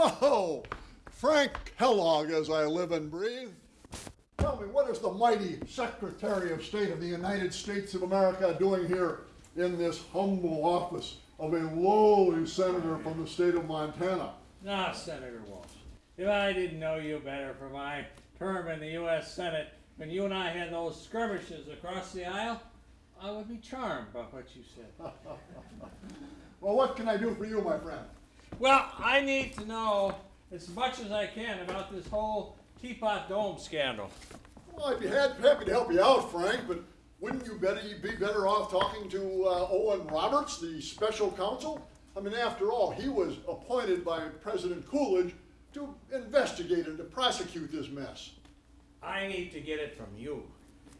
Oh, Frank Kellogg, as I live and breathe. Tell me, what is the mighty Secretary of State of the United States of America doing here in this humble office of a lowly senator from the state of Montana? Now, Senator Walsh, if I didn't know you better for my term in the U.S. Senate, when you and I had those skirmishes across the aisle, I would be charmed by what you said. Well, what can I do for you, my friend? Well, I need to know as much as I can about this whole Teapot Dome scandal. Well, I'd be happy to help you out, Frank, but wouldn't you better be better off talking to uh, Owen Roberts, the special counsel? I mean, after all, he was appointed by President Coolidge to investigate and to prosecute this mess. I need to get it from you.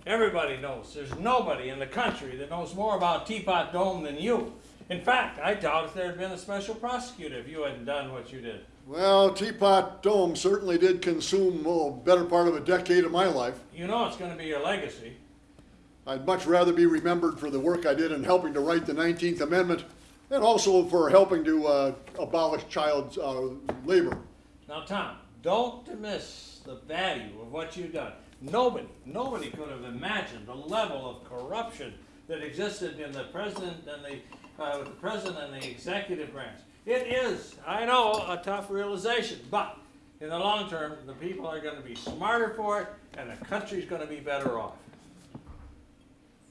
Everybody knows. There's nobody in the country that knows more about Teapot Dome than you. In fact, I doubt if there had been a special prosecutor if you hadn't done what you did. Well, Teapot Dome certainly did consume oh, better part of a decade of my life. You know it's going to be your legacy. I'd much rather be remembered for the work I did in helping to write the 19th Amendment and also for helping to uh, abolish child uh, labor. Now, Tom, don't dismiss the value of what you've done. Nobody, nobody could have imagined the level of corruption that existed in the president and the, uh, with the president and the executive branch. It is, I know, a tough realization, but in the long term, the people are going to be smarter for it, and the country's going to be better off.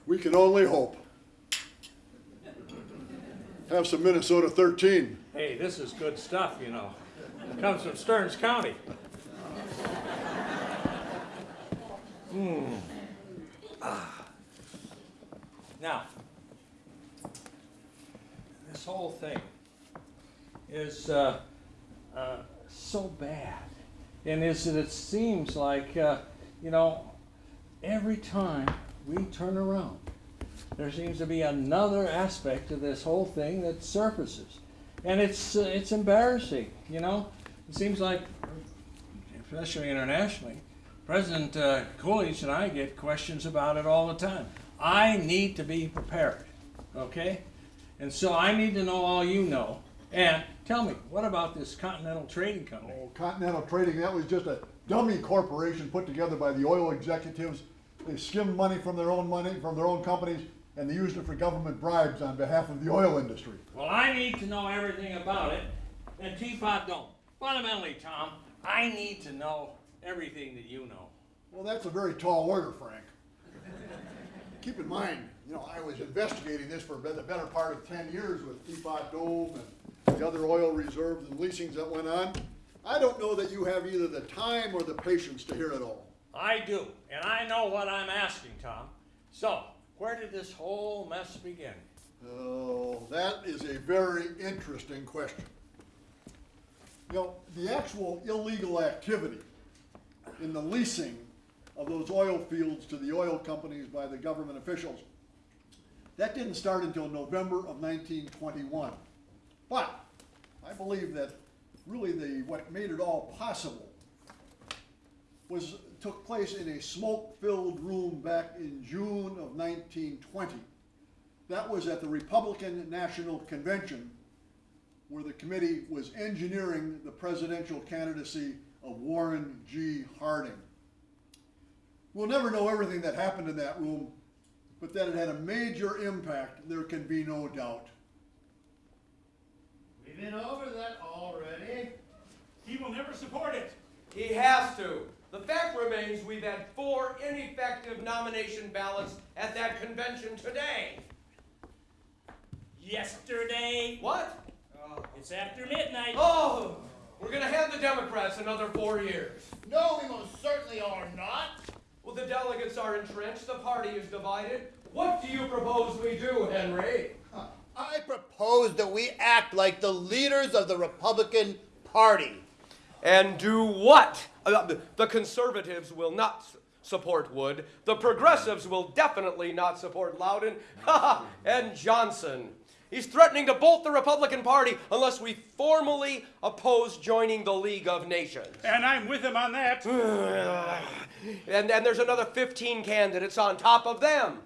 We can only hope. Have some Minnesota 13. Hey, this is good stuff, you know. It comes from Stearns County. Hmm. Ah. Now, whole thing is uh, uh, so bad, and is that it seems like, uh, you know, every time we turn around, there seems to be another aspect of this whole thing that surfaces, and it's uh, it's embarrassing. You know, it seems like, especially internationally, President uh, Coolidge and I get questions about it all the time. I need to be prepared, okay? And so I need to know all you know. And tell me, what about this Continental Trading Company? Oh, Continental Trading, that was just a dummy corporation put together by the oil executives. They skimmed money from their own money, from their own companies, and they used it for government bribes on behalf of the oil industry. Well, I need to know everything about it, and Teapot Dome. Fundamentally, Tom, I need to know everything that you know. Well, that's a very tall order, Frank. Keep in mind, you know, I was investigating this for the better part of 10 years with Teapot Dome and the other oil reserves and leasings that went on. I don't know that you have either the time or the patience to hear it all. I do, and I know what I'm asking, Tom. So, where did this whole mess begin? Oh, that is a very interesting question. You know, the actual illegal activity in the leasing of those oil fields to the oil companies by the government officials, that didn't start until November of 1921. But I believe that really the what made it all possible was took place in a smoke-filled room back in June of 1920. That was at the Republican National Convention where the committee was engineering the presidential candidacy of Warren G. Harding. We'll never know everything that happened in that room, but that it had a major impact, there can be no doubt. We've been over that already. He will never support it. He has to. The fact remains we've had four ineffective nomination ballots at that convention today. Yesterday. What? Oh. It's after midnight. Oh, we're gonna have the Democrats another four years. No, we most certainly are not. Well, the delegates are entrenched, the party is divided. What do you propose we do, Henry? I propose that we act like the leaders of the Republican Party. And do what? Uh, the conservatives will not support Wood. The progressives will definitely not support Lowden. and Johnson. He's threatening to bolt the Republican Party unless we formally oppose joining the League of Nations. And I'm with him on that. And then there's another 15 candidates on top of them.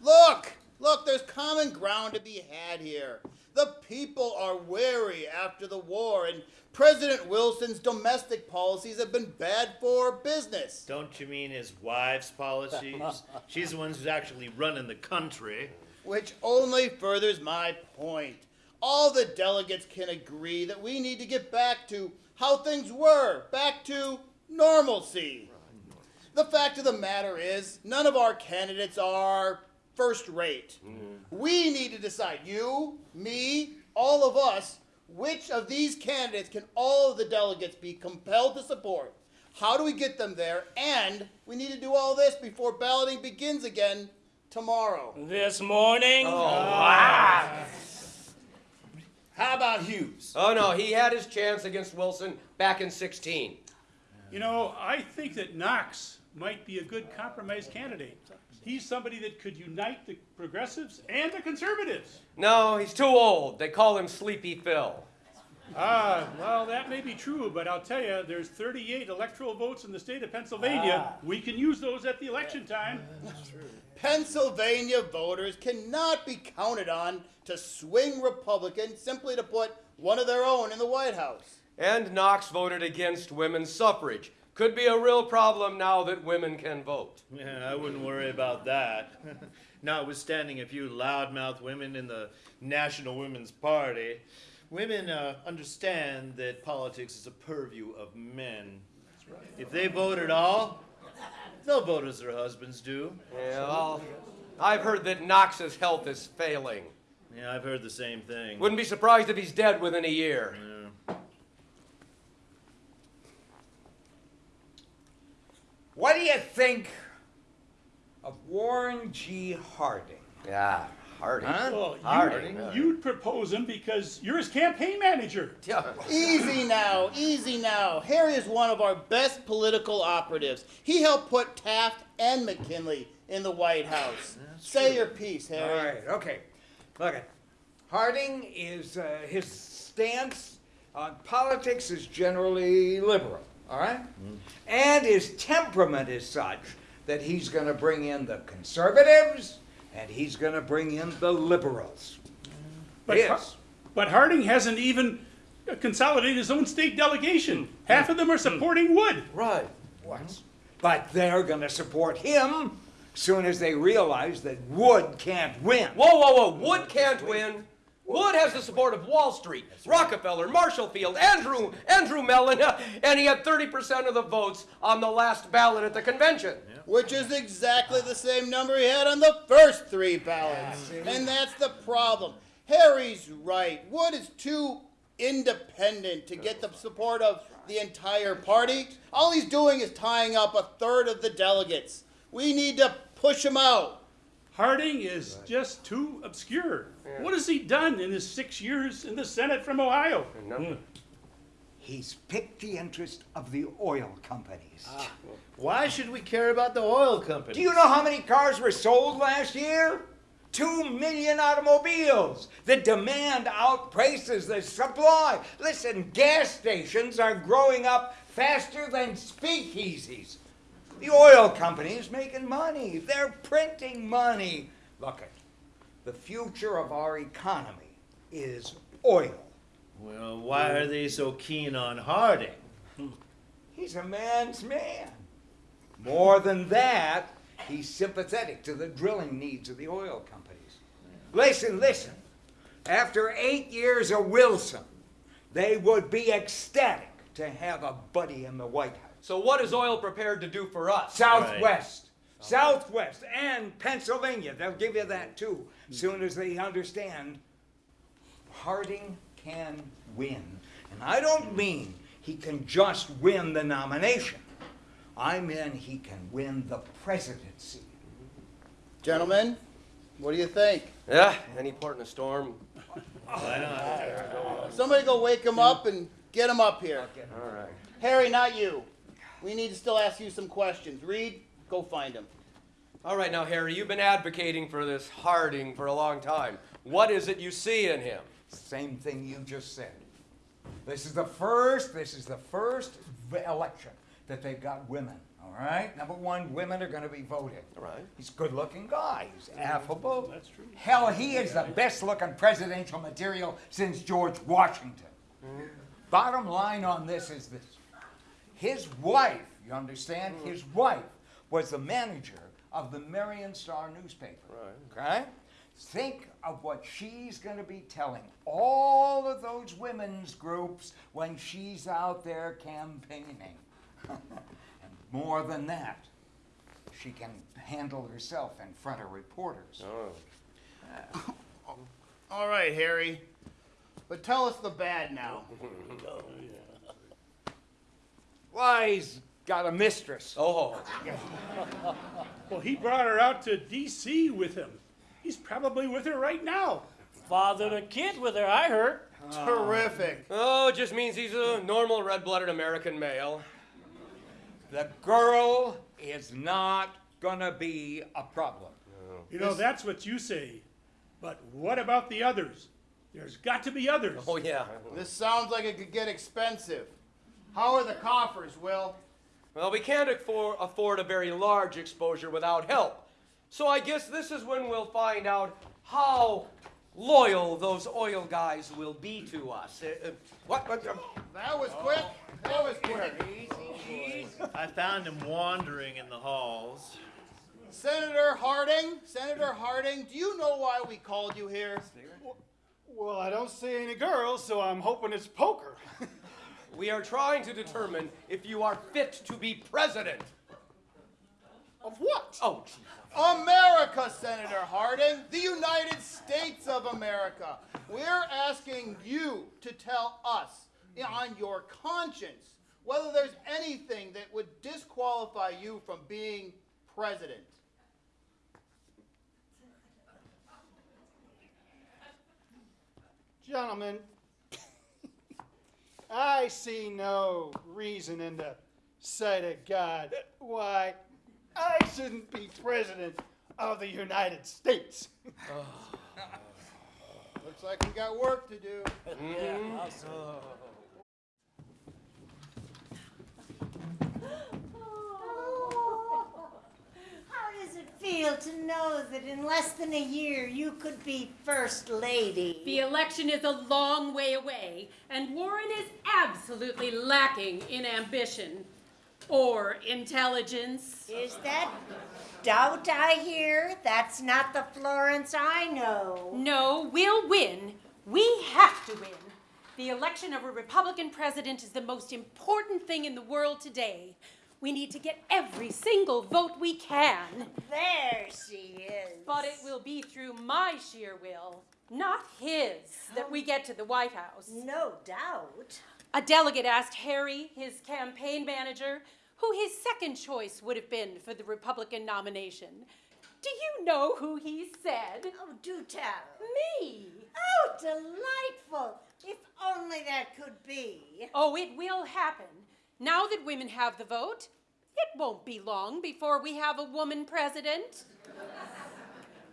Look, look, there's common ground to be had here. The The people are wary after the war, and President Wilson's domestic policies have been bad for business. Don't you mean his wife's policies? She's the one who's actually running the country. Which only furthers my point. All the delegates can agree that we need to get back to how things were, back to normalcy. The fact of the matter is, none of our candidates are first rate. Mm-hmm. We need to decide, you, me, all of us, which of these candidates can all of the delegates be compelled to support? How do we get them there? And we need to do all this before balloting begins again tomorrow. This morning. Oh, How about Hughes? Oh no, he had his chance against Wilson back in 16. You know, I think that Knox might be a good compromise candidate. He's somebody that could unite the progressives and the conservatives. No, he's too old. They call him Sleepy Phil. Ah, well, that may be true, but I'll tell you, there's 38 electoral votes in the state of Pennsylvania. We can use those at the election time. Pennsylvania voters cannot be counted on to swing Republican simply to put one of their own in the White House. And Knox voted against women's suffrage. Could be a real problem now that women can vote. Yeah, I wouldn't worry about that. Notwithstanding a few loudmouth women in the National Women's Party, women uh, understand that politics is a purview of men. Right. If they vote at all, they'll vote as their husbands do. Yeah, well, I've heard that Knox's health is failing. Yeah, I've heard the same thing. Wouldn't be surprised if he's dead within a year. Yeah. What do you think of Warren G. Harding? Yeah, Harding. Huh? Well, Harding, you, yeah. you'd propose him because you're his campaign manager. Yeah. Easy now, easy now. Harry is one of our best political operatives. He helped put Taft and McKinley in the White House. Say your piece, Harry. right, okay. Look at Harding is uh, his stance on politics is generally liberal, all right? And his temperament is such that he's going to bring in the conservatives and he's going to bring in the liberals. But, Yes. Har- but Harding hasn't even consolidated his own state delegation. Mm. Half of them are mm. supporting Wood. Right. What? But they're going to support him soon as they realize that Wood can't win. Whoa, whoa, whoa. Wood can't win. Wood has the support of Wall Street, Rockefeller, Marshall Field, Andrew, Andrew Mellon, and he had 30% of the votes on the last ballot at the convention. Which is exactly the same number he had on the first three ballots. And that's the problem. Harry's right. Wood is too independent to get the support of the entire party. All he's doing is tying up a third of the delegates. We need to push him out. Harding is just too obscure. What has he done in his six years in the Senate from Ohio? No. Hmm. He's picked the interest of the oil companies. Ah, Why should we care about the oil companies? Do you know how many cars were sold last year? Two million automobiles. The demand outpaces the supply. Listen, gas stations are growing up faster than speakeasies. The oil companies making money. They're printing money. Look it. The future of our economy is oil. Well, why are they so keen on Harding? He's a man's man. More than that, he's sympathetic to the drilling needs of the oil companies. Listen, listen. After eight years of Wilson, they would be ecstatic to have a buddy in the White House. So what is oil prepared to do for us? Southwest. Southwest and Pennsylvania. They'll give you that too, soon as they understand Harding can win. And I don't mean he can just win the nomination. I mean he can win the presidency. Gentlemen, what do you think? Yeah, any port in a storm. Somebody go wake him up and get him up here. All right. Harry, not you. We need to still ask you some questions. Reed, go find him. All right, now, Harry, you've been advocating for this Harding for a long time. What is it you see in him? Same thing you just said. This is the first, this is the first election that they've got women All right? Number one, women are going to be voting. All right. He's a good looking guy. He's affable. That's true. Hell, he is the best looking presidential material since George Washington. Bottom line on this is this his wife, you understand? Mm. His wife was the manager of the Marion Star newspaper. Right. Okay? Think of what she's going to be telling all of those women's groups when she's out there campaigning. and more than that, she can handle herself in front of reporters. Oh. All right, Harry. But tell us the bad now. Oh, Why, he's got a mistress. Oh, Well, he brought her out to D.C. with him. He's probably with her right now. Fathered a kid with her, I heard. Terrific. oh, it just means he's a normal red-blooded American male. The girl is not gonna be a problem. You know, that's what you say. But what about the others? There's got to be others. Oh yeah. This sounds like it could get expensive. How are the coffers, Will? Well, we can't afford, afford a very large exposure without help. So I guess this is when we'll find out how loyal those oil guys will be to us. Uh, uh, what? what uh, That was quick. That was quick. I found him wandering in the halls. Senator Harding, Senator Harding, do you know why we called you here? Well, I don't see any girls, so I'm hoping it's poker. we are trying to determine if you are fit to be president. of what? Oh, gee. America, Senator Harding, the United States of America. We're asking you to tell us on your conscience whether there's anything that would disqualify you from being president. Gentlemen, I see no reason in the sight of God why I shouldn't be president of the United States. Oh. Looks like we got work to do. How does it feel to know that in less than a year you could be First Lady? The election is a long way away, and Warren is absolutely lacking in ambition or intelligence. Is that doubt I hear? That's not the Florence I know. No, we'll win. We have to win. The election of a Republican president is the most important thing in the world today. We need to get every single vote we can. There she is. But it will be through my sheer will, not his, that we get to the White House. No doubt. A delegate asked Harry, his campaign manager, who his second choice would have been for the Republican nomination. Do you know who he said? Oh, do tell. Me. Oh, delightful. If only that could be. Oh, it will happen. Now that women have the vote, it won't be long before we have a woman president.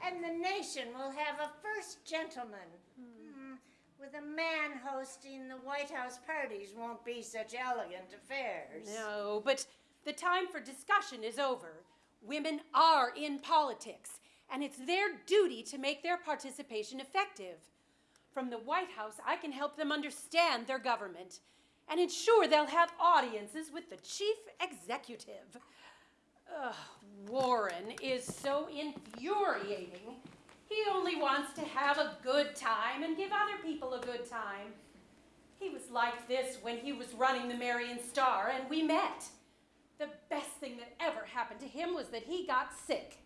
And the nation will have a first gentleman. Hmm, With a man hosting the White House parties won't be such elegant affairs. No, but the time for discussion is over. Women are in politics, and it's their duty to make their participation effective. From the White House, I can help them understand their government and ensure they'll have audiences with the chief executive. Ugh, Warren is so infuriating. He only wants to have a good time and give other people a good time. He was like this when he was running the Marion Star and we met. The best thing that ever happened to him was that he got sick.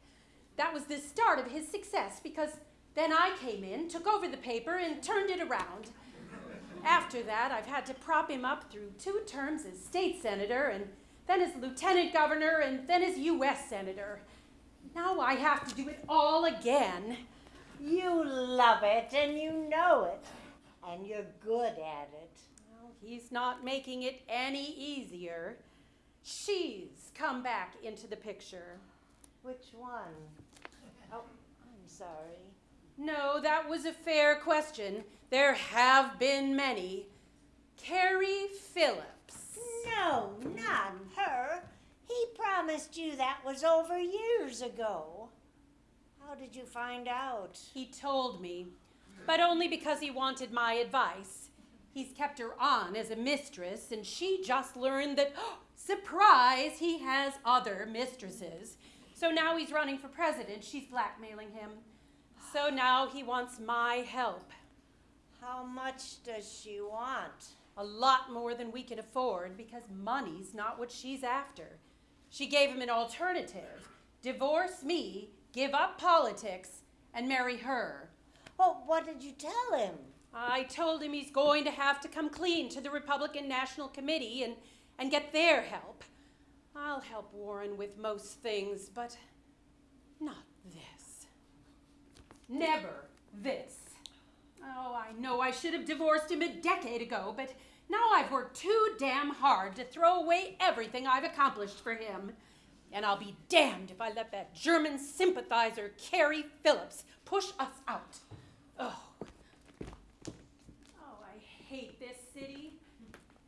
That was the start of his success because then I came in, took over the paper, and turned it around. After that, I've had to prop him up through two terms as state senator, and then as lieutenant governor, and then as U.S. senator. Now I have to do it all again. You love it and you know it. And you're good at it. Well, he's not making it any easier. She's come back into the picture. Which one? Oh, I'm sorry. No, that was a fair question. There have been many. Carrie Phillips. No, not her. He promised you that was over years ago. How did you find out? He told me, but only because he wanted my advice. He's kept her on as a mistress, and she just learned that, surprise, he has other mistresses. So now he's running for president. She's blackmailing him. So now he wants my help. How much does she want? A lot more than we can afford because money's not what she's after. She gave him an alternative divorce me, give up politics, and marry her. Well, what did you tell him? I told him he's going to have to come clean to the Republican National Committee and, and get their help. I'll help Warren with most things, but not this. Never this. Oh, I know I should have divorced him a decade ago, but now I've worked too damn hard to throw away everything I've accomplished for him. And I'll be damned if I let that German sympathizer, Carrie Phillips, push us out. Oh. Oh, I hate this city.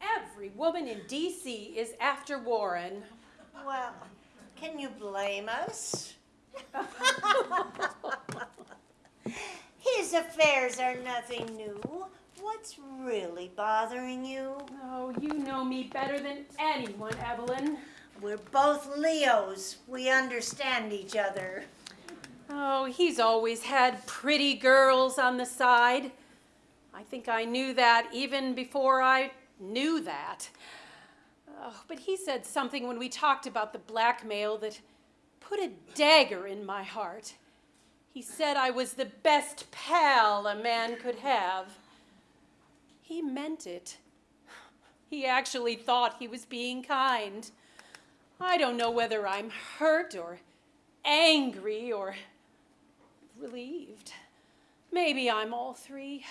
Every woman in D.C. is after Warren. Well, can you blame us? His affairs are nothing new. What's really bothering you? Oh, you know me better than anyone, Evalyn. We're both Leos. We understand each other. Oh, he's always had pretty girls on the side. I think I knew that even before I knew that. Oh, but he said something when we talked about the blackmail that put a dagger in my heart. He said I was the best pal a man could have. He meant it. He actually thought he was being kind. I don't know whether I'm hurt or angry or relieved. Maybe I'm all three.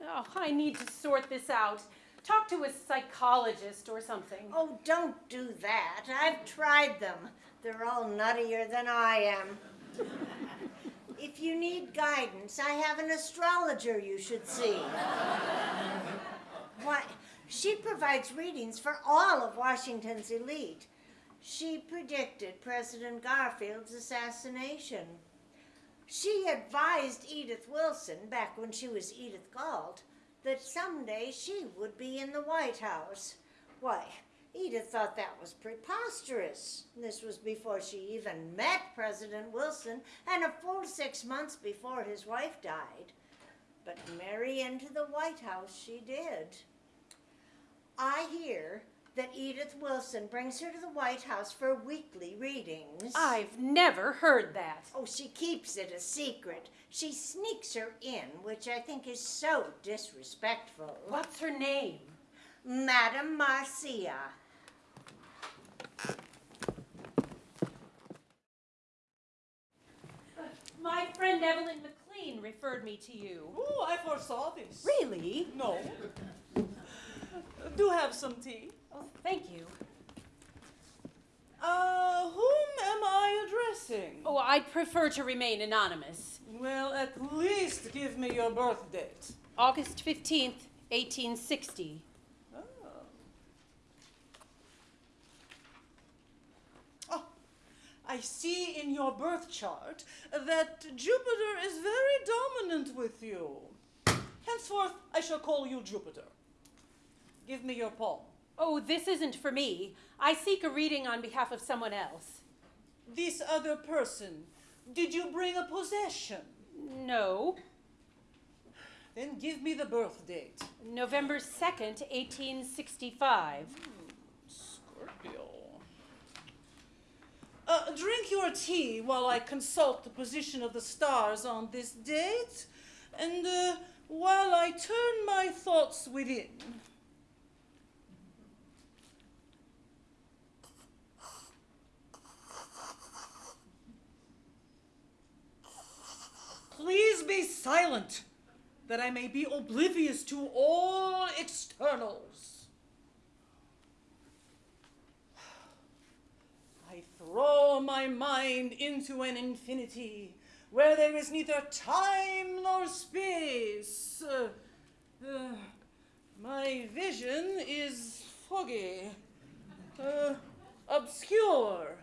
Oh, I need to sort this out. Talk to a psychologist or something. Oh, don't do that. I've tried them. They're all nuttier than I am. if you need guidance, I have an astrologer you should see. Why, she provides readings for all of Washington's elite. She predicted President Garfield's assassination. She advised Edith Wilson, back when she was Edith Galt, that someday she would be in the White House. Why, Edith thought that was preposterous. This was before she even met President Wilson and a full six months before his wife died. But marry into the White House she did. I hear that Edith Wilson brings her to the White House for weekly readings. I've never heard that. Oh, she keeps it a secret. She sneaks her in, which I think is so disrespectful. What's her name? Madame Marcia. My friend Evalyn McLean referred me to you. Oh, I foresaw this. Really? No. Do have some tea. Oh, thank you. Uh, whom am I addressing? Oh, I'd prefer to remain anonymous. Well, at least give me your birth date. August 15th, 1860. Oh. Oh, I see in your birth chart that Jupiter is very dominant with you. Henceforth, I shall call you Jupiter. Give me your palm. Oh, this isn't for me. I seek a reading on behalf of someone else. This other person, did you bring a possession? No. Then give me the birth date. November 2nd, 1865. Scorpio. Uh, drink your tea while I consult the position of the stars on this date, and uh, while I turn my thoughts within. Please be silent, that I may be oblivious to all externals. Throw my mind into an infinity where there is neither time nor space. Uh, uh, my vision is foggy. Uh, obscure.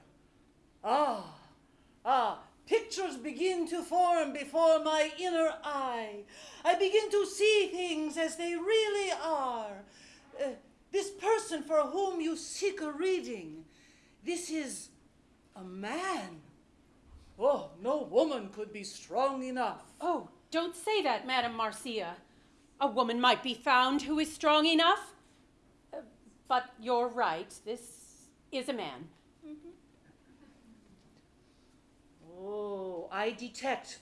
Ah, ah, pictures begin to form before my inner eye. I begin to see things as they really are. Uh, this person for whom you seek a reading, this is a man. Oh, no woman could be strong enough. Oh, don't say that, Madame Marcia. A woman might be found who is strong enough. Uh, but you're right, this is a man. Oh, I detect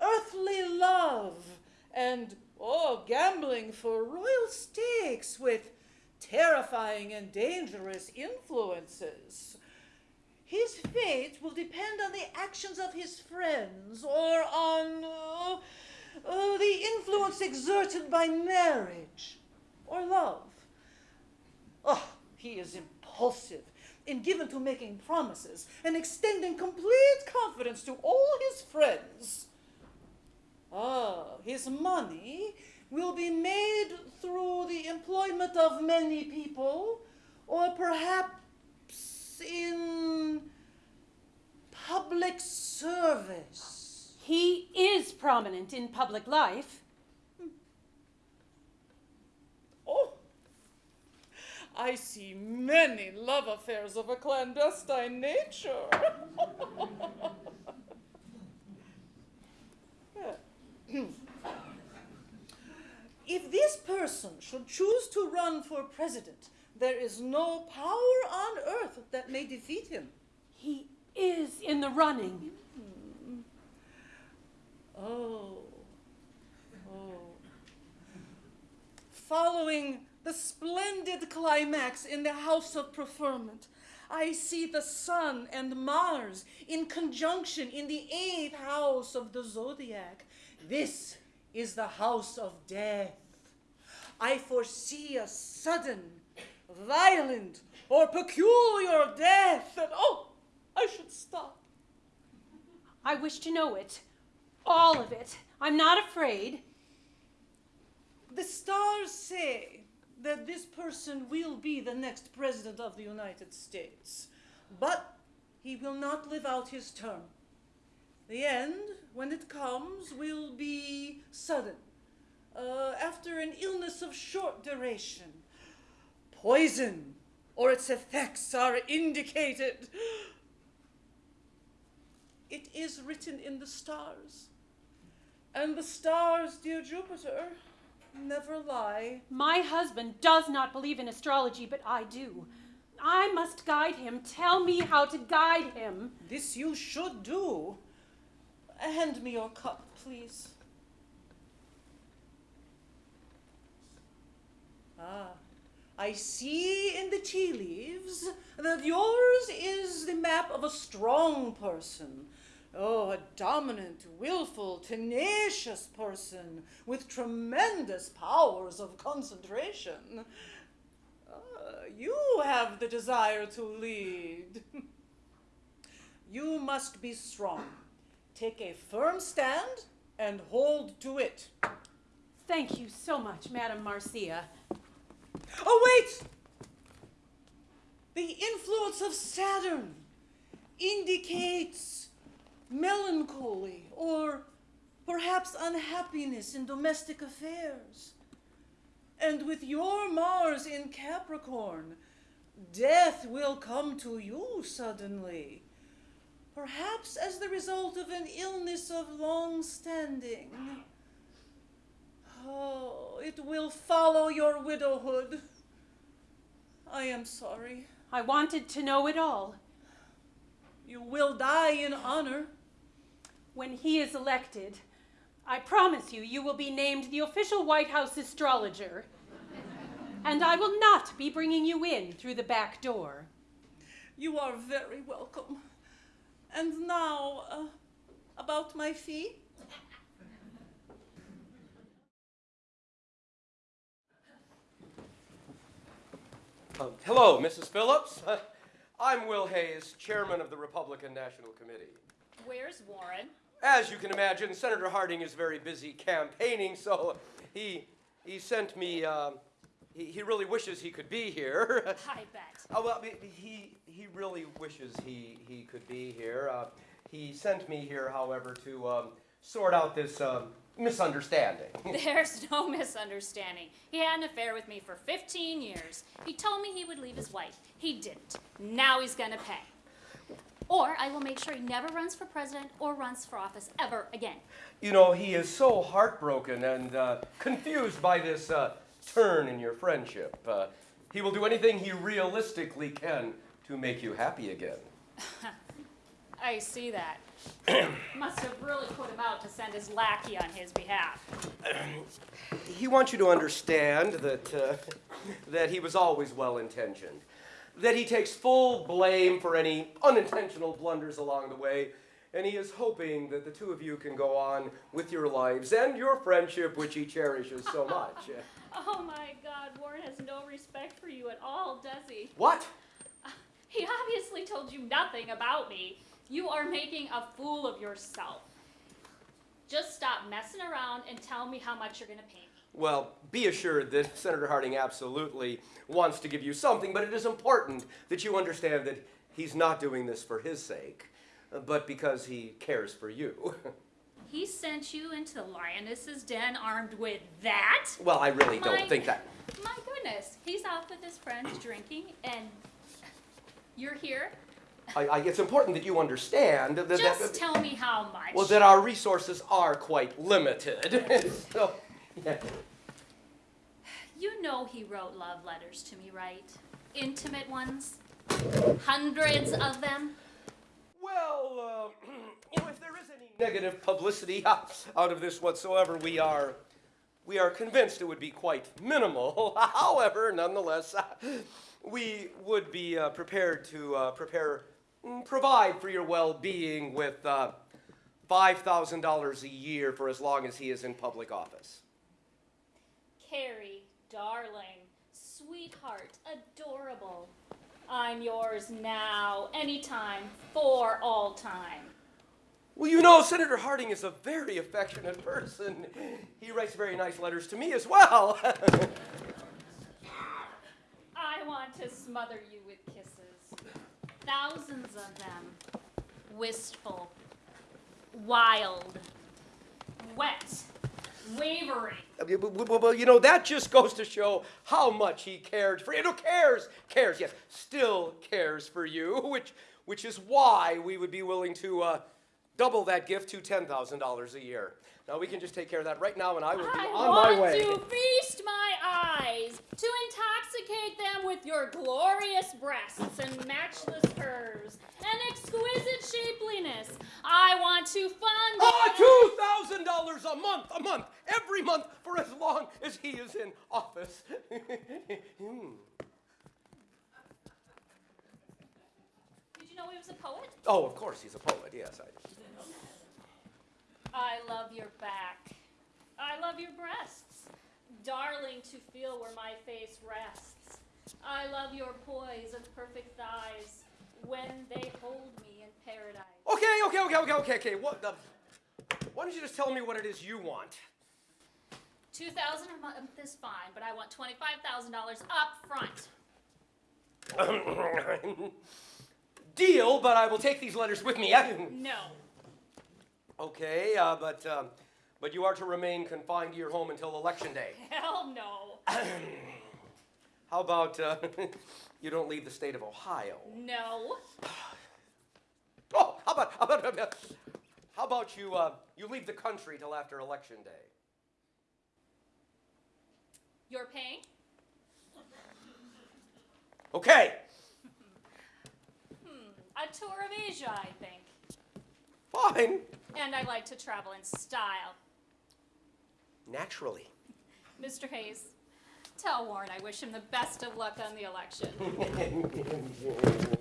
earthly love and, oh, gambling for royal stakes with terrifying and dangerous influences. His fate will depend on the actions of his friends or on uh, uh, the influence exerted by marriage or love. Oh, he is impulsive and given to making promises and extending complete confidence to all his friends. Ah, his money will be made through the employment of many people, or perhaps in public service. He is prominent in public life. Oh, I see many love affairs of a clandestine nature. if this person should choose to run for president, there is no power on earth that may defeat him. He is in the running. Hmm. Oh. Oh. Following the splendid climax in the House of Preferment, I see the Sun and Mars in conjunction in the eighth house of the zodiac. This is the house of death. I foresee a sudden, violent, or peculiar death, and oh, I should stop. I wish to know it. All of it. I'm not afraid. The stars say that this person will be the next president of the United States, but he will not live out his term. The end, when it comes, will be sudden, uh, after an illness of short duration. Poison or its effects are indicated. It is written in the stars. And the stars, dear Jupiter, never lie. My husband does not believe in astrology, but I do. I must guide him. Tell me how to guide him. This you should do. Hand me your cup, please. Ah, I see in the tea leaves that yours is the map of a strong person. Oh, a dominant, willful, tenacious person with tremendous powers of concentration. Ah, you have the desire to lead. you must be strong. Take a firm stand and hold to it. Thank you so much, Madame Marcia. Oh, wait! The influence of Saturn indicates melancholy or perhaps unhappiness in domestic affairs. And with your Mars in Capricorn, death will come to you suddenly, perhaps as the result of an illness of long standing. Oh, it will follow your widowhood. I am sorry. I wanted to know it all. You will die in honor. When he is elected, I promise you, you will be named the official White House astrologer. and I will not be bringing you in through the back door. You are very welcome. And now, uh, about my fee? Um, hello, Mrs. Phillips. I'm Will Hays, chairman of the Republican National Committee. Where's Warren? As you can imagine, Senator Harding is very busy campaigning, so he he sent me uh, he, he really wishes he could be here. I bet. Oh, well, he- he, he really wishes he, he could be here. Uh, he sent me here, however, to um, sort out this um, misunderstanding. There's no misunderstanding. He had an affair with me for 15 years. He told me he would leave his wife. He didn't. Now he's gonna pay. Or I will make sure he never runs for president or runs for office ever again. You know, he is so heartbroken and uh, confused by this uh, turn in your friendship. Uh, he will do anything he realistically can to make you happy again. I see that. Must have really put him out to send his lackey on his behalf. He wants you to understand that, uh, that he was always well intentioned, that he takes full blame for any unintentional blunders along the way, and he is hoping that the two of you can go on with your lives and your friendship, which he cherishes so much. Oh my God, Warren has no respect for you at all, does he? what? He obviously told you nothing about me. You are making a fool of yourself. Just stop messing around and tell me how much you're gonna pay me. Well, be assured that Senator Harding absolutely wants to give you something, but it is important that you understand that he's not doing this for his sake, but because he cares for you. He sent you into the lioness's den armed with that? well, I really don't think that. My goodness, he's off with his friends drinking, and you're here? I, I, it's important that you understand that, that- Just tell me how much. well, that our resources are quite limited. so, yeah. You know he wrote love letters to me, right? Intimate ones? Hundreds of them? Well, uh, you know, if there is any negative publicity out of this whatsoever, we are, we are convinced it would be quite minimal. However, nonetheless, we would be uh, prepared to uh, prepare, provide for your well-being with uh, five thousand dollars a year for as long as he is in public office. Carrie, darling, sweetheart, adorable. I'm yours now, anytime, for all time. Well, you know, Senator Harding is a very affectionate person. He writes very nice letters to me as well. I want to smother you with kisses. Thousands of them. Wistful, wild, wet, wavering. Well, you know, that just goes to show how much he cared for you. No, cares, cares, yes, still cares for you, which, which is why we would be willing to uh, double that gift to $10,000 a year. Now, we can just take care of that right now, and I will be I on my way. I want to feast my eyes, to intoxicate them with your glorious breasts and matchless curves and exquisite shapeliness. I want to fund. Oh, $2,000 a month, a month, every month for as long as he is in office. Hmm. Did you know he was a poet? Oh, of course, he's a poet, yes. I, I love your back. I love your breasts. Darling to feel where my face rests. I love your poise of perfect thighs when they hold me in paradise. Okay, okay, okay, okay, okay, okay. What the? Why don't you just tell me what it is you want? 2000 a month is fine, but I want $25,000 up front. Deal, but I will take these letters with me. No. Okay, uh, but um, but you are to remain confined to your home until election day. Hell no. How about uh, you don't leave the state of Ohio? No. Oh, how about how about how about you uh, you leave the country till after election day? You're paying? Okay. hmm, A tour of Asia, I think. Fine. And I like to travel in style. Naturally. Mr. Hays, tell Warren I wish him the best of luck on the election.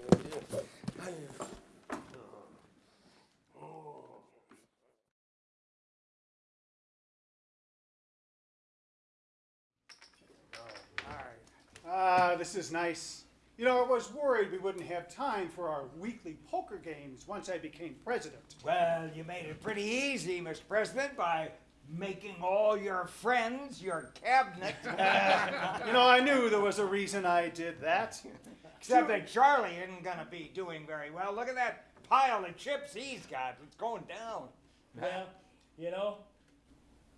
Ah, this is nice. You know, I was worried we wouldn't have time for our weekly poker games once I became president. Well, you made it pretty easy, Mr. President, by making all your friends your cabinet. You know, I knew there was a reason I did that. Except that Charlie isn't gonna be doing very well. Look at that pile of chips he's got. It's going down. Well, you know,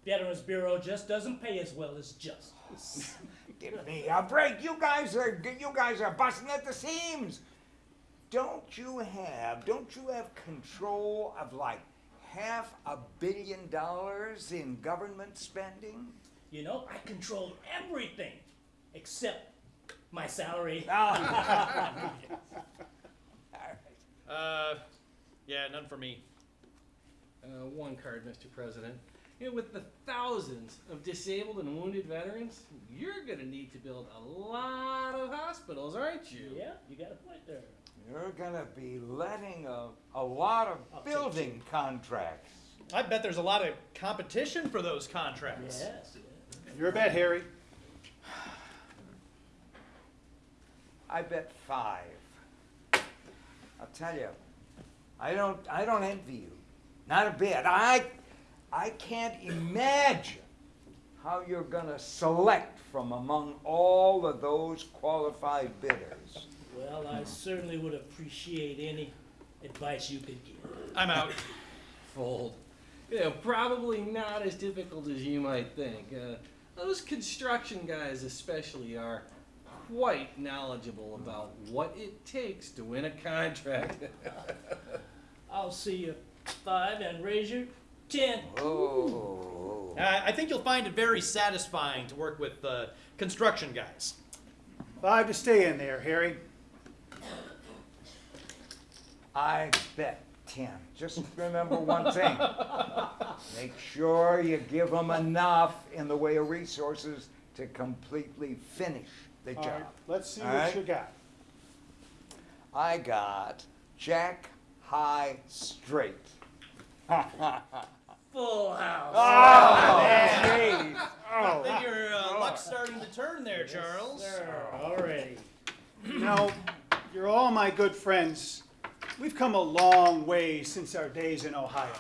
Veterans Bureau just doesn't pay as well as justice. Give me a break. You guys are you guys are busting at the seams. Don't you have don't you have control of like half a billion dollars in government spending? You know, I control everything except my salary. Uh, yeah, none for me. Uh, one card, Mr. President. You know, with the thousands of disabled and wounded veterans, you're gonna need to build a lot of hospitals, aren't you? Yeah, you got a point there. You're gonna be letting a, a lot of building contracts. I bet there's a lot of competition for those contracts. Yes. You're a bet, Harry. I bet five. I'll tell you, I don't I don't envy you. Not a bit. I I can't imagine how you're gonna select from among all of those qualified bidders. Well, I certainly would appreciate any advice you could give. I'm out. Fold. You know, probably not as difficult as you might think. Uh, those construction guys, especially, are quite knowledgeable about what it takes to win a contract. I'll see you five and raise your ten. Oh. I, I think you'll find it very satisfying to work with uh, construction guys. Five to stay in there, Harry. I bet ten. Just remember one thing. Make sure you give them enough in the way of resources to completely finish the All job. right, let's see All what right? you got. I got Jack High Straight. Full house. Oh, jeez. I think your uh, luck's starting to turn there, Charles. Already. You know, you're all my good friends. We've come a long way since our days in Ohio.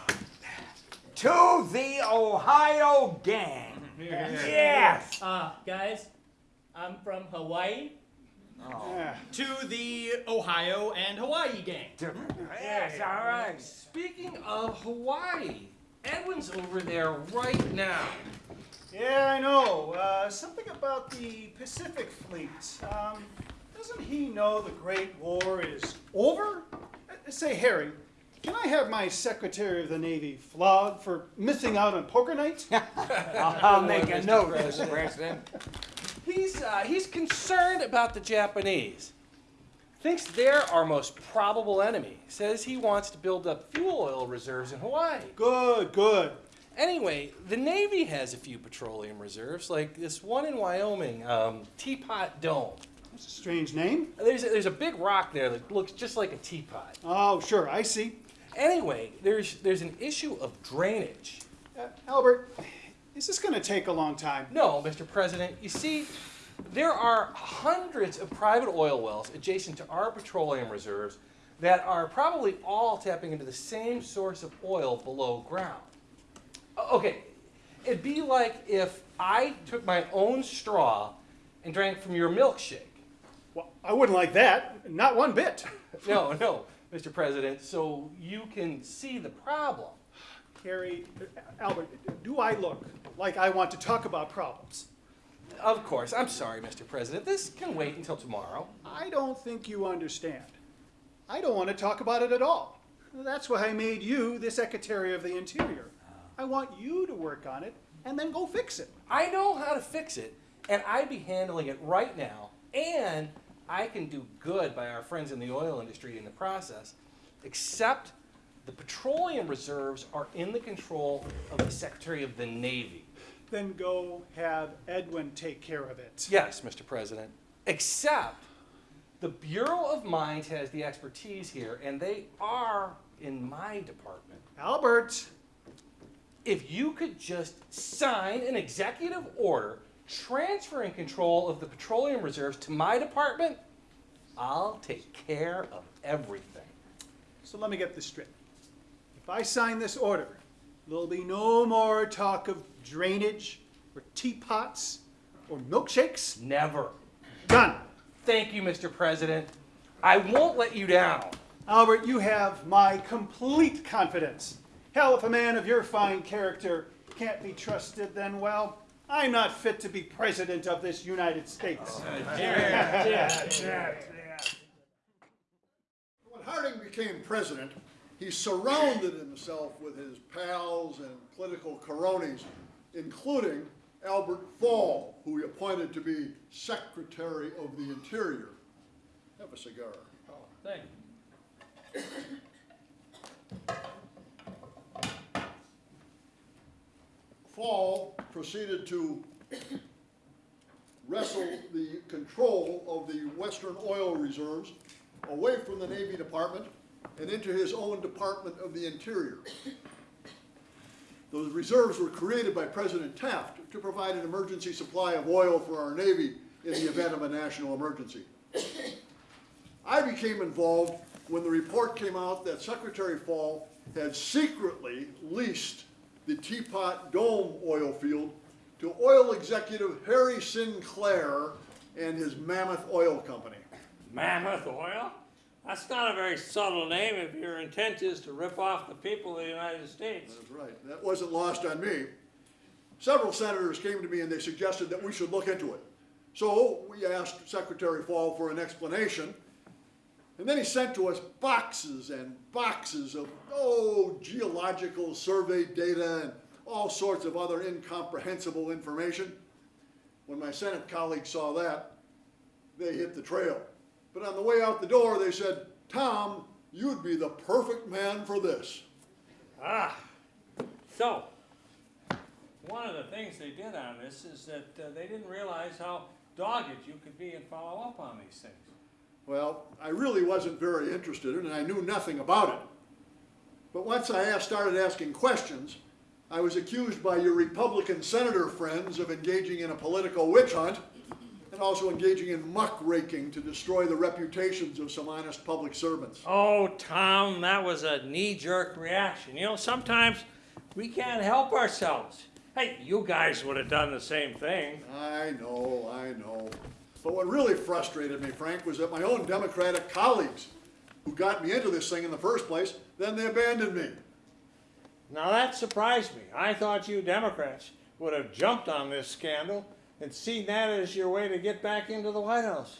To the Ohio gang. Yes. Uh, guys, I'm from Hawaii. Yeah. To the Ohio and Hawaii gang. Yes, all right. Speaking of Hawaii, Edwin's over there right now. Yeah, I know. Uh, something about the Pacific Fleet. Um, doesn't he know the Great War is over? Uh, say, Harry, can I have my Secretary of the Navy flogged for missing out on poker night? I'll make a Mr. note, Mr. President. President. He's uh, he's concerned about the Japanese. Thinks they're our most probable enemy. Says he wants to build up fuel oil reserves in Hawaii. good, good. Anyway, the Navy has a few petroleum reserves, like this one in Wyoming, um, Teapot Dome. That's a strange name. There's a, there's a big rock there that looks just like a teapot. Oh, sure, I see. Anyway, there's there's an issue of drainage. Uh, Albert, is this going to take a long time? No, Mr. President. You see, there are hundreds of private oil wells adjacent to our petroleum reserves that are probably all tapping into the same source of oil below ground. Okay, it'd be like if I took my own straw and drank from your milkshake. Well, I wouldn't like that. Not one bit. No, no, Mr. President, so you can see the problem. Harry, uh, Albert, do I look like I want to talk about problems? Of course, I'm sorry, Mr. President. This can wait until tomorrow. I don't think you understand. I don't want to talk about it at all. That's why I made you the Secretary of the Interior. I want you to work on it and then go fix it. I know how to fix it, and I'd be handling it right now, and I can do good by our friends in the oil industry in the process, except the petroleum reserves are in the control of the Secretary of the Navy. Then go have Edwin take care of it. Yes, Mr. President. Except the Bureau of Mines has the expertise here, and they are in my department. Albert, If you could just sign an executive order transferring control of the petroleum reserves to my department, I'll take care of everything. so let me get this straight. If I sign this order, There'll be no more talk of drainage or teapots or milkshakes. Never. Done. Thank you, Mr. President. I won't let you down. Albert, you have my complete confidence. Hell, if a man of your fine character can't be trusted, then, well, I'm not fit to be president of this United States. Oh, when Harding became president, he surrounded himself with his pals and political cronies, including Albert Fall, who he appointed to be Secretary of the Interior. Have a cigar. Thank you. Fall proceeded to wrestle the control of the western oil reserves away from the Navy Department and into his own Department of the Interior. Those reserves were created by President Taft to provide an emergency supply of oil for our Navy in the event of a national emergency. I became involved when the report came out that Secretary Fall had secretly leased the Teapot Dome oil field to oil executive Harry Sinclair and his Mammoth Oil Company. Mammoth Oil? That's not a very subtle name if your intent is to rip off the people of the United States. That's right. That wasn't lost on me. Several senators came to me and they suggested that we should look into it. So we asked Secretary Fall for an explanation. And then he sent to us boxes and boxes of, oh, geological survey data and all sorts of other incomprehensible information. When my Senate colleagues saw that, they hit the trail. But on the way out the door, they said, Tom, you'd be the perfect man for this. Ah, so, one of the things they did on this is that uh, they didn't realize how dogged you could be and follow up on these things. Well, I really wasn't very interested in it, and I knew nothing about it. But once I asked, started asking questions, I was accused by your Republican senator friends of engaging in a political witch hunt and also engaging in muckraking to destroy the reputations of some honest public servants. Oh, Tom, that was a knee-jerk reaction. You know, sometimes we can't help ourselves. Hey, you guys would have done the same thing. I know, I know. But what really frustrated me, Frank, was that my own Democratic colleagues who got me into this thing in the first place, then they abandoned me. Now that surprised me. I thought you Democrats would have jumped on this scandal and seen that as your way to get back into the White House.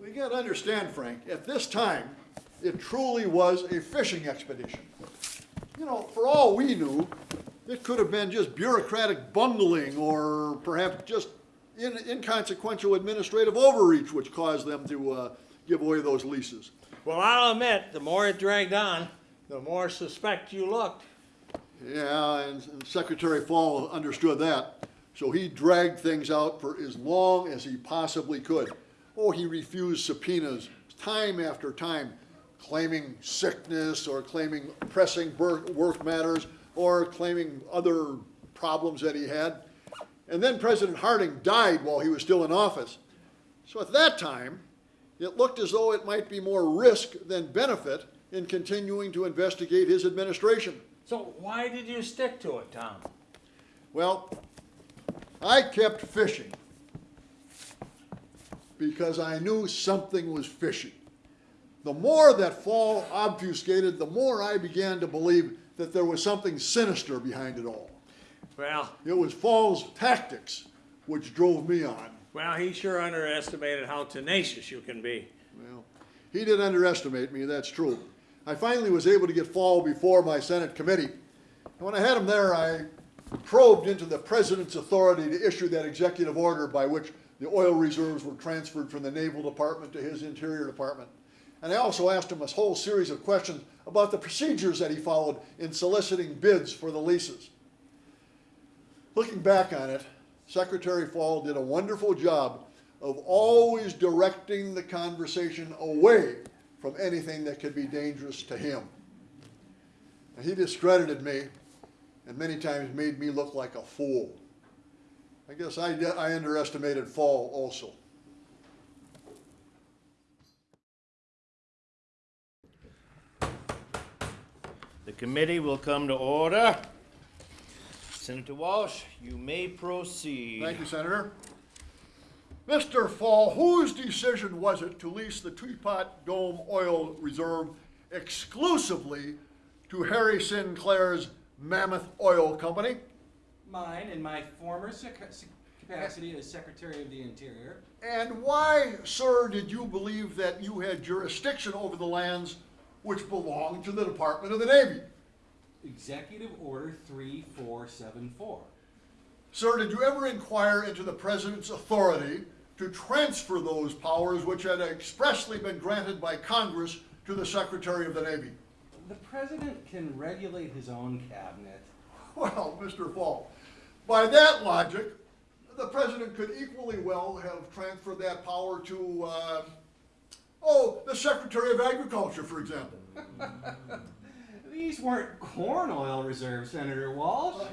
We got to understand, Frank, at this time, it truly was a fishing expedition. You know, for all we knew, it could have been just bureaucratic bungling or perhaps just in, inconsequential administrative overreach which caused them to uh, give away those leases. Well, I'll admit, the more it dragged on, the more suspect you looked. Yeah, and, and Secretary Fall understood that. So he dragged things out for as long as he possibly could. Oh, he refused subpoenas time after time, claiming sickness or claiming pressing work matters or claiming other problems that he had. And then President Harding died while he was still in office. So at that time, it looked as though it might be more risk than benefit in continuing to investigate his administration. So why did you stick to it, Tom? Well, I kept fishing because I knew something was fishy. The more that Fall obfuscated, the more I began to believe that there was something sinister behind it all. Well, It was Fall's tactics which drove me on. well, he sure underestimated how tenacious you can be. Well, he did underestimate me, that's true. I finally was able to get Fall before my Senate committee. And when I had him there, I probed into the president's authority to issue that executive order by which the oil reserves were transferred from the Naval Department to his Interior Department. And I also asked him a whole series of questions about the procedures that he followed in soliciting bids for the leases. Looking back on it, Secretary Fall did a wonderful job of always directing the conversation away from anything that could be dangerous to him. And he discredited me and many times made me look like a fool. I guess I, I underestimated Fall also. The committee will come to order. Senator Walsh, you may proceed. Thank you, Senator. Mr. Fall, whose decision was it to lease the Teapot Dome Oil Reserve exclusively to Harry Sinclair's Mammoth Oil Company? Mine in my former capacity as Secretary of the Interior. And why, sir, did you believe that you had jurisdiction over the lands which belonged to the Department of the Navy? Executive Order 3474. Sir, did you ever inquire into the President's authority to transfer those powers which had expressly been granted by Congress to the Secretary of the Navy? The President can regulate his own cabinet. Well, Mr. Fall, by that logic, the President could equally well have transferred that power to, uh, oh, the Secretary of Agriculture, for example. These weren't corn oil reserves, Senator Walsh.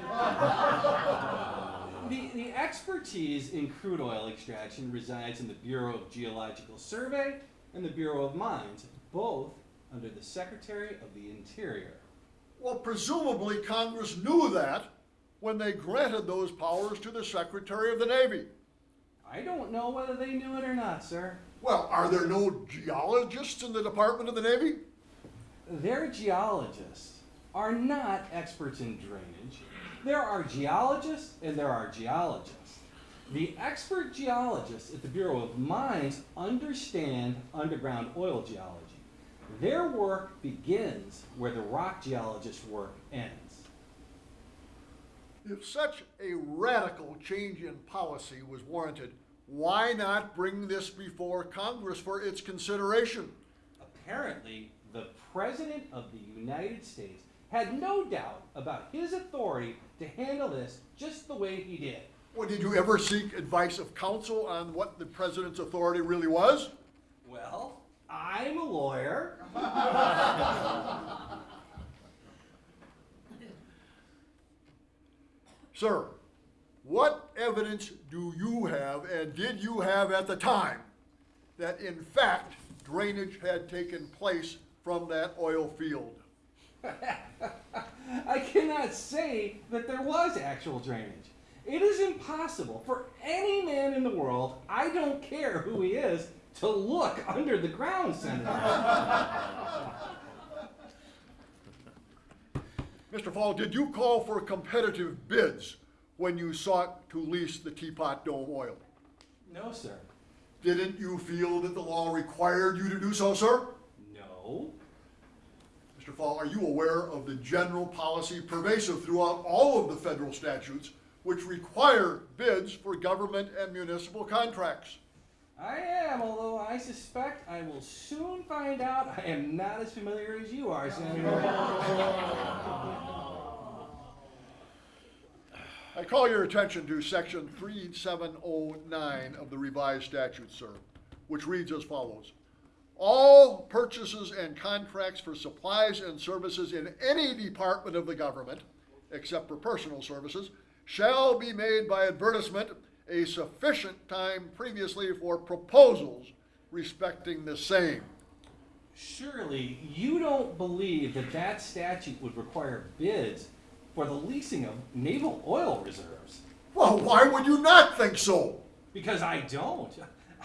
the, the expertise in crude oil extraction resides in the Bureau of Geological Survey and the Bureau of Mines, both under the Secretary of the Interior. Well, presumably Congress knew that when they granted those powers to the Secretary of the Navy. I don't know whether they knew it or not, sir. Well, are there no geologists in the Department of the Navy? Their geologists are not experts in drainage. There are geologists and there are geologists. The expert geologists at the Bureau of Mines understand underground oil geology. Their work begins where the rock geologist's work ends. If such a radical change in policy was warranted, why not bring this before Congress for its consideration? Apparently, the President of the United States had no doubt about his authority to handle this just the way he did. Well, did you ever seek advice of counsel on what the President's authority really was? Well, I'm a lawyer. Sir, what evidence do you have and did you have at the time that in fact drainage had taken place from that oil field? I cannot say that there was actual drainage. It is impossible for any man in the world, I don't care who he is, to look under the ground, Senator. Mr. Fall, did you call for competitive bids when you sought to lease the Teapot Dome oil? No, sir. Didn't you feel that the law required you to do so, sir? No. Mr. Fall, are you aware of the general policy pervasive throughout all of the federal statutes which require bids for government and municipal contracts? I am, although I suspect I will soon find out I am not as familiar as you are, Senator. I call your attention to section 3709 of the revised statute, sir, which reads as follows. All purchases and contracts for supplies and services in any department of the government, except for personal services, shall be made by advertisement a sufficient time previously for proposals respecting the same. Surely you don't believe that that statute would require bids for the leasing of naval oil reserves? Well, why would you not think so? Because I don't.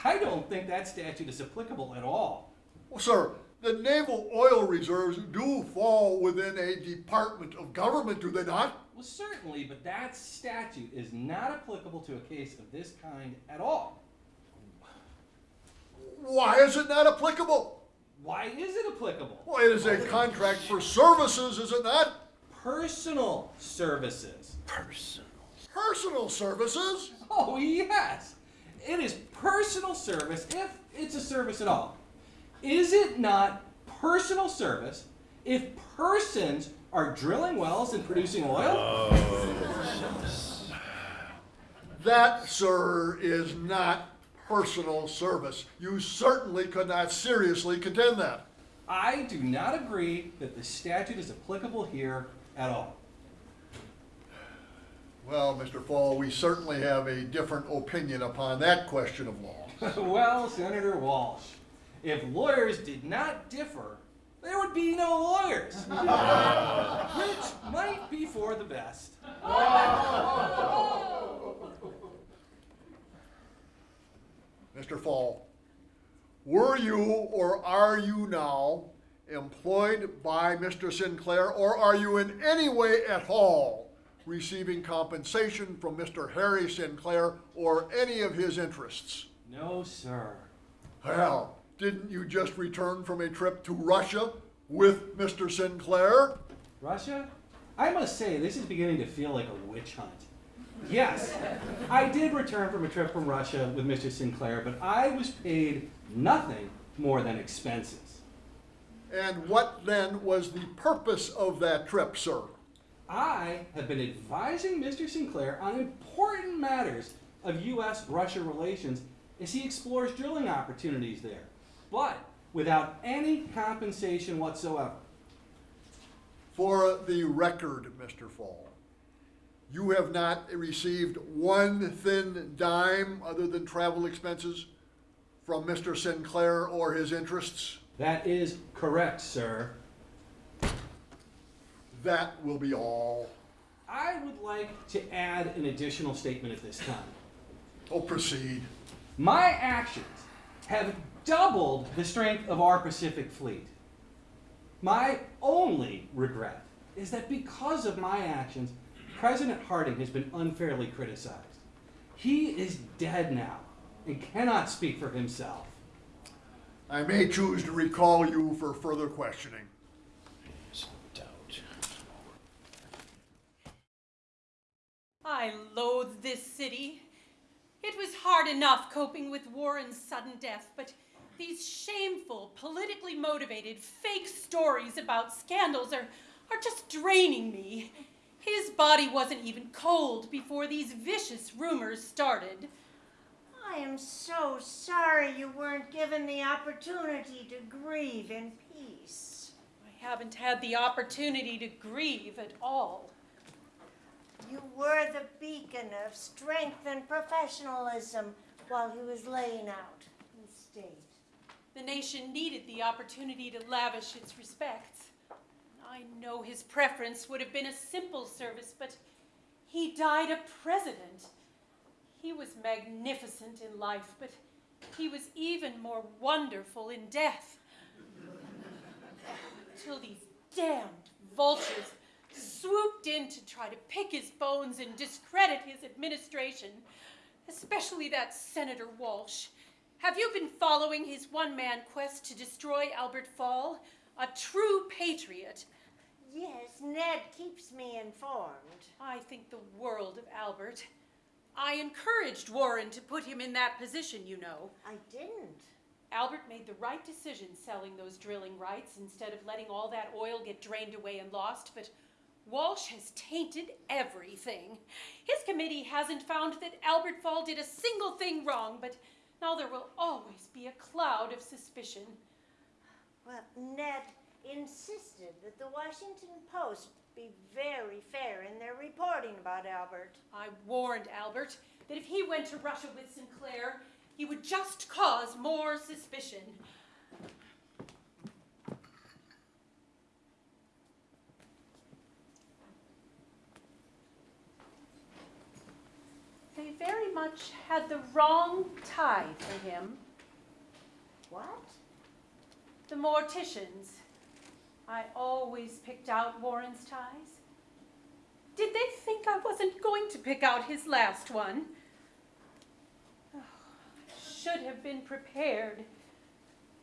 I don't think that statute is applicable at all. Well, sir, the naval oil reserves do fall within a department of government, do they not? Well, certainly, but that statute is not applicable to a case of this kind at all. Why is it not applicable? Why is it applicable? Well, it is a contract for services, is it not? Personal services. Personal. Personal services? Oh, yes. It is personal service if it's a service at all. Is it not personal service if persons are drilling wells and producing oil? Oh. That, sir, is not personal service. You certainly could not seriously contend that. I do not agree that the statute is applicable here at all. Well, Mr. Fall, we certainly have a different opinion upon that question of law. well, Senator Walsh, if lawyers did not differ, there would be no lawyers. Which might be for the best. Mr. Fall, were you or are you now employed by Mr. Sinclair or are you in any way at all receiving compensation from Mr. Harry Sinclair or any of his interests? No, sir. Well, didn't you just return from a trip to Russia with Mr. Sinclair? Russia? I must say, this is beginning to feel like a witch hunt. Yes, I did return from a trip from Russia with Mr. Sinclair, but I was paid nothing more than expenses. And what then was the purpose of that trip, sir? I have been advising Mr. Sinclair on important matters of U.S. Russia relations as he explores drilling opportunities there, but without any compensation whatsoever. For the record, Mr. Fall, you have not received one thin dime other than travel expenses from Mr. Sinclair or his interests? That is correct, sir. That will be all. I would like to add an additional statement at this time. Oh, proceed. My actions have doubled the strength of our Pacific Fleet. My only regret is that because of my actions, President Harding has been unfairly criticized. He is dead now and cannot speak for himself. I may choose to recall you for further questioning. I loathe this city. It was hard enough coping with Warren's sudden death, but these shameful, politically motivated, fake stories about scandals are, are just draining me. His body wasn't even cold before these vicious rumors started. I am so sorry you weren't given the opportunity to grieve in peace. I haven't had the opportunity to grieve at all. You were the beacon of strength and professionalism while he was laying out. The nation needed the opportunity to lavish its respects. I know his preference would have been a simple service, but he died a president. He was magnificent in life, but he was even more wonderful in death. Till these damned vultures swooped in to try to pick his bones and discredit his administration, especially that Senator Walsh. Have you been following his one man quest to destroy Albert Fall? A true patriot. Yes, Ned keeps me informed. I think the world of Albert. I encouraged Warren to put him in that position, you know. I didn't. Albert made the right decision selling those drilling rights instead of letting all that oil get drained away and lost, but Walsh has tainted everything. His committee hasn't found that Albert Fall did a single thing wrong, but now there will always be a cloud of suspicion. Well, Ned insisted that the Washington Post be very fair in their reporting about Albert. I warned Albert that if he went to Russia with Sinclair, he would just cause more suspicion. They had the wrong tie for him. What? The morticians. I always picked out Warren's ties. Did they think I wasn't going to pick out his last one? Oh, I should have been prepared.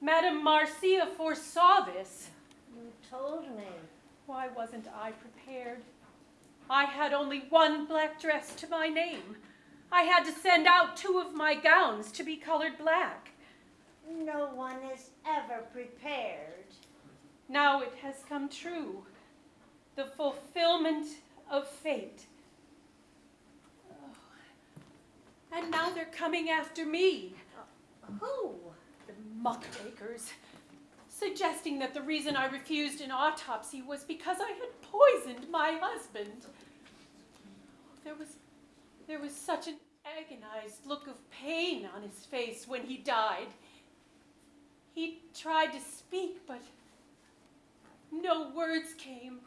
Madame Marcia foresaw this. You told me. Why wasn't I prepared? I had only one black dress to my name. I had to send out two of my gowns to be colored black. No one is ever prepared. Now it has come true. The fulfillment of fate. Oh. And now they're coming after me. Who? The muckrakers. Suggesting that the reason I refused an autopsy was because I had poisoned my husband. There was there was such an agonized look of pain on his face when he died. He tried to speak, but no words came.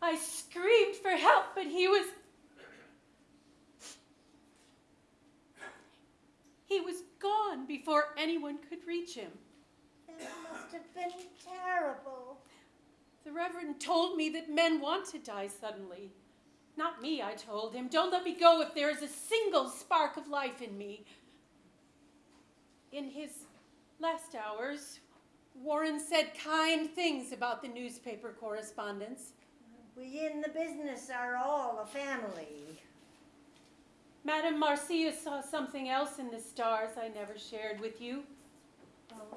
I screamed for help, but he was. He was gone before anyone could reach him. That must have been terrible. The Reverend told me that men want to die suddenly. Not me, I told him. Don't let me go if there is a single spark of life in me. In his last hours, Warren said kind things about the newspaper correspondence. We in the business are all a family. Madame Marcia saw something else in the stars I never shared with you. Oh?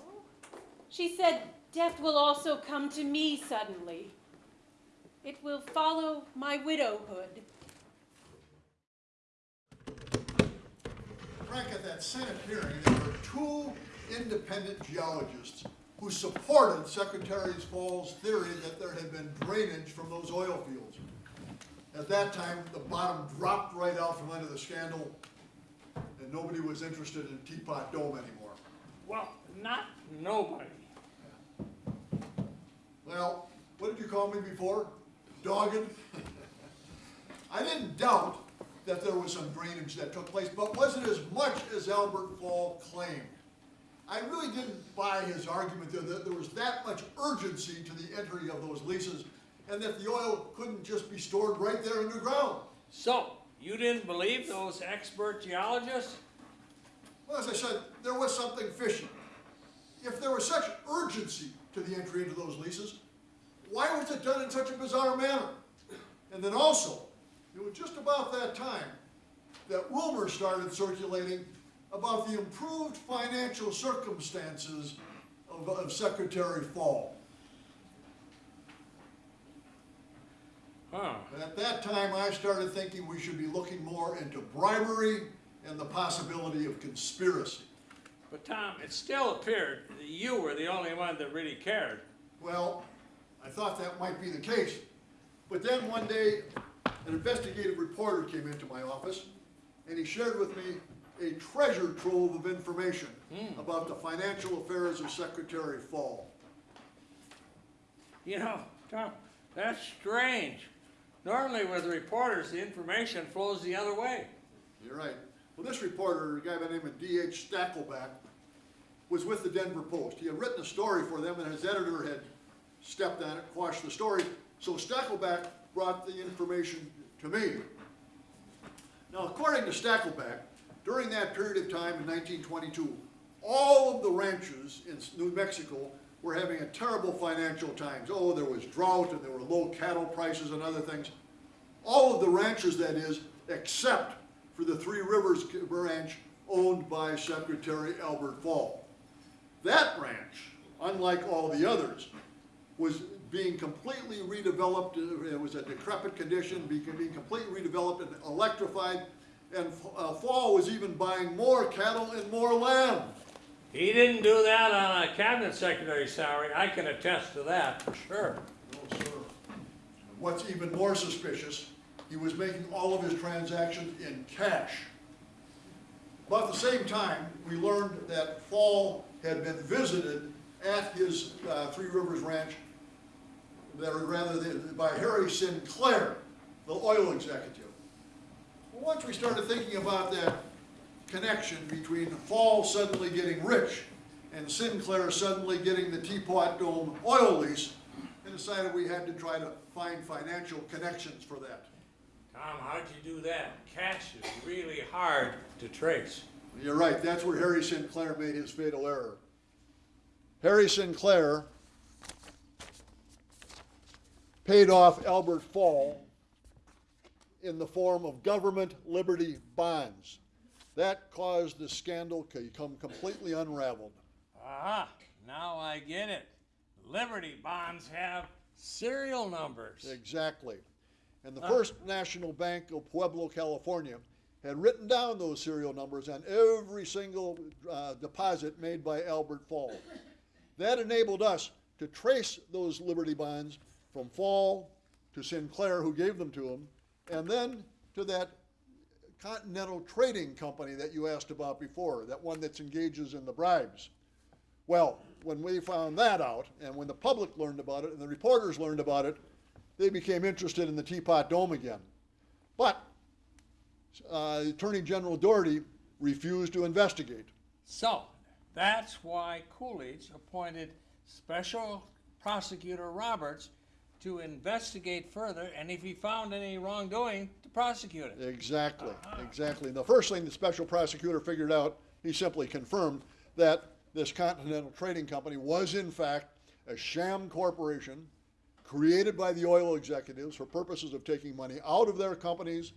She said death will also come to me suddenly. It will follow my widowhood. Frank, at that Senate hearing, there were two independent geologists who supported Secretary Fall's theory that there had been drainage from those oil fields. At that time, the bottom dropped right out from under the scandal, and nobody was interested in Teapot Dome anymore. Well, not nobody. Well, what did you call me before? Dogged? I didn't doubt that there was some drainage that took place, but was it as much as Albert Fall claimed? I really didn't buy his argument there that there was that much urgency to the entry of those leases and that the oil couldn't just be stored right there underground. So, you didn't believe those expert geologists? Well, as I said, there was something fishy. If there was such urgency to the entry into those leases, why was it done in such a bizarre manner? And then also, it was just about that time that rumors started circulating about the improved financial circumstances of, of Secretary Fall. Huh. And at that time, I started thinking we should be looking more into bribery and the possibility of conspiracy. But Tom, it still appeared that you were the only one that really cared. Well, I thought that might be the case. But then one day, an investigative reporter came into my office, and he shared with me a treasure trove of information hmm. about the financial affairs of Secretary Fall. You know, Tom, that's strange. Normally with reporters, the information flows the other way. You're right. Well, this reporter, a guy by the name of D.H. Stackelbeck, was with the Denver Post. He had written a story for them, and his editor had stepped on it, quashed the story. So Stackelbeck brought the information to me. Now, according to Stackelbeck, during that period of time in 1922, all of the ranches in New Mexico were having a terrible financial times. Oh, there was drought and there were low cattle prices and other things. All of the ranches, that is, except for the Three Rivers Ranch owned by Secretary Albert Fall. That ranch, unlike all the others, was being completely redeveloped. It was a decrepit condition, being being completely redeveloped and electrified. And uh, Fall was even buying more cattle and more land. He didn't do that on a cabinet secretary salary. I can attest to that for sure. No, sir. What's even more suspicious, he was making all of his transactions in cash. About the same time, we learned that Fall had been visited at his uh, Three Rivers Ranch, rather than- by Harry Sinclair, the oil executive. Well, Once we started thinking about that connection between Fall suddenly getting rich and Sinclair suddenly getting the Teapot Dome oil lease, and decided we had to try to find financial connections for that. Tom, how'd you do that? Cash is really hard to trace. You're right, that's where Harry Sinclair made his fatal error. Harry Sinclair paid off Albert Fall in the form of government liberty bonds. That caused the scandal to become completely unraveled. Aha, now I get it. Liberty bonds have serial numbers. Exactly. And the First National Bank of Pueblo, California, had written down those serial numbers on every single uh, deposit made by Albert Fall. That enabled us to trace those Liberty bonds from Fall to Sinclair, who gave them to him, and then to that Continental Trading Company that you asked about before, that one that engages in the bribes. Well, when we found that out, and when the public learned about it, and the reporters learned about it, they became interested in the Teapot Dome again. But uh, Attorney General Daugherty refused to investigate. So, that's why Coolidge appointed Special Prosecutor Roberts to investigate further, and if he found any wrongdoing, to prosecute it. Exactly, uh-huh. exactly. The first thing the special prosecutor figured out, he simply confirmed that this Continental Trading Company was in fact a sham corporation created by the oil executives for purposes of taking money out of their companies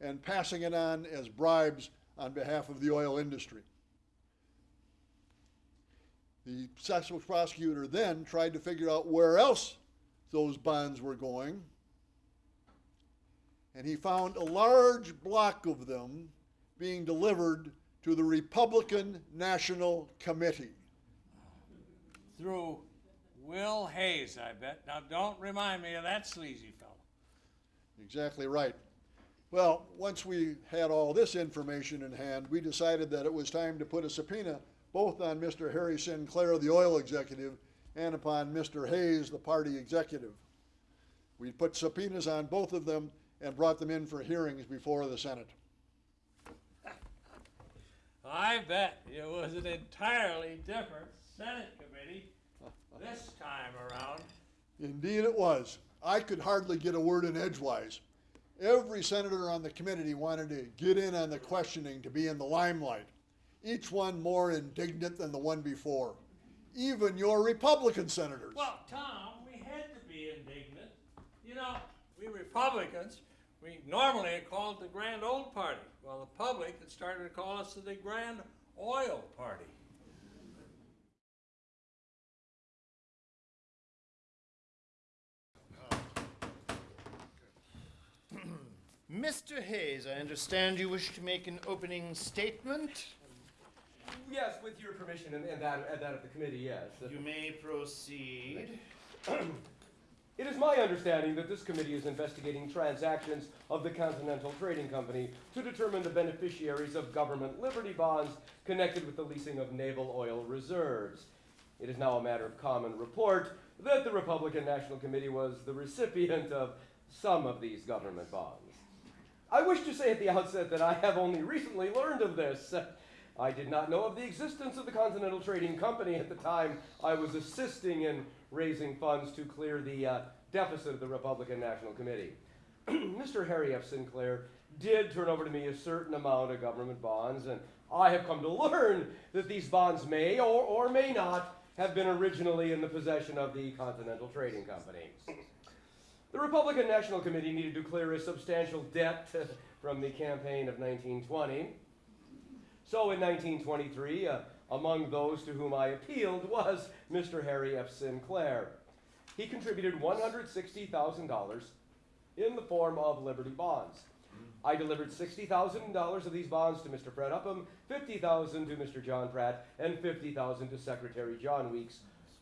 and passing it on as bribes on behalf of the oil industry. The special prosecutor then tried to figure out where else those bonds were going and he found a large block of them being delivered to the Republican National Committee. Through Will Hays, I bet. Now, don't remind me of that sleazy fellow. Exactly right. Well, once we had all this information in hand, we decided that it was time to put a subpoena both on Mr. Harry Sinclair, the oil executive, and upon Mr. Hays, the party executive. We put subpoenas on both of them and brought them in for hearings before the Senate. I bet it was an entirely different Senate committee this time around. Indeed it was. I could hardly get a word in edgewise. Every senator on the committee wanted to get in on the questioning to be in the limelight, each one more indignant than the one before. Even your Republican senators. Well, Tom, we had to be indignant. You know, we Republicans, we normally are called the Grand Old Party. Well, the public had started to call us the Grand Oil Party. Mr. Hays, I understand you wish to make an opening statement. Yes, with your permission and, and that, and that of the committee, yes. You may proceed. It is my understanding that this committee is investigating transactions of the Continental Trading Company to determine the beneficiaries of government liberty bonds connected with the leasing of naval oil reserves. It is now a matter of common report that the Republican National Committee was the recipient of some of these government bonds. I wish to say at the outset that I have only recently learned of this. I did not know of the existence of the Continental Trading Company at the time I was assisting in raising funds to clear the uh, deficit of the Republican National Committee. Mr. Harry F. Sinclair did turn over to me a certain amount of government bonds, and I have come to learn that these bonds may or, or may not have been originally in the possession of the Continental Trading Company. The Republican National Committee needed to clear a substantial debt from the campaign of 1920. So in 1923, uh, among those to whom I appealed was Mr. Harry F. Sinclair. He contributed $160,000 in the form of Liberty bonds. I delivered $60,000 of these bonds to Mr. Fred Upham, 50,000 to Mr. John Pratt, and 50,000 to Secretary John Weeks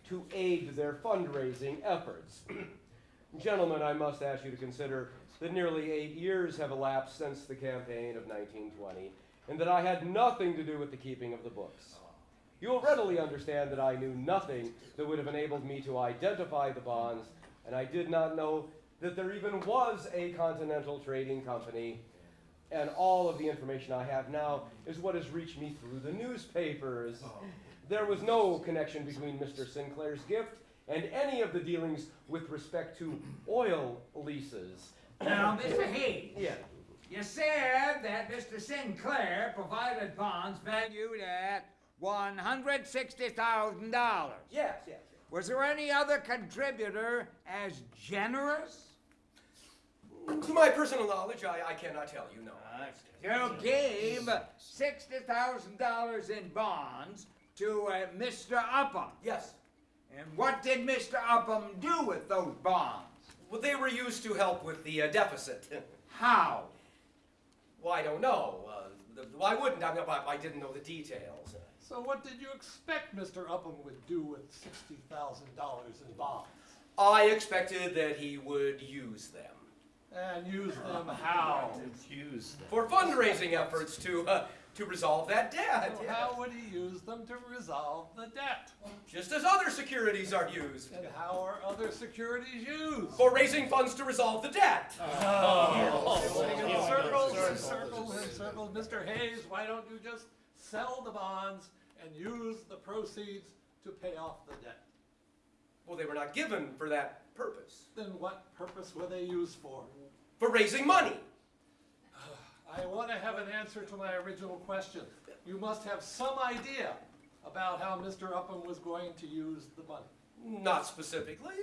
to aid their fundraising efforts. Gentlemen, I must ask you to consider that nearly eight years have elapsed since the campaign of 1920, and that I had nothing to do with the keeping of the books. You will readily understand that I knew nothing that would have enabled me to identify the bonds, and I did not know that there even was a Continental Trading Company. And all of the information I have now is what has reached me through the newspapers. There was no connection between Mr. Sinclair's gift and any of the dealings with respect to oil leases. Now, Mr. Hays. Yeah. You said that Mr. Sinclair provided bonds valued at $160,000. Yes, yes. Was there any other contributor as generous? To my personal knowledge, I, I cannot tell you, no. You gave $60,000 in bonds to uh, Mr. Upham. Yes. And what did Mr. Upham do with those bonds? Well, they were used to help with the uh, deficit. How? Well, I don't know. Uh, the, why wouldn't I? I? I didn't know the details. So what did you expect Mr. Upham would do with sixty thousand dollars in bonds? I expected that he would use them. And use them how? Use them. For fundraising efforts to, uh, to resolve that debt. So yes. how would he use them to resolve the debt? Just as other securities are used. And how are other securities used? For raising funds to resolve the debt. Oh. Oh. Going in oh. circles and circles and circles. Mr. Hays, why don't you just sell the bonds and use the proceeds to pay off the debt? Well, they were not given for that purpose. Then what purpose were they used for? For raising money. I want to have an answer to my original question. You must have some idea about how Mr. Upham was going to use the money. Not specifically.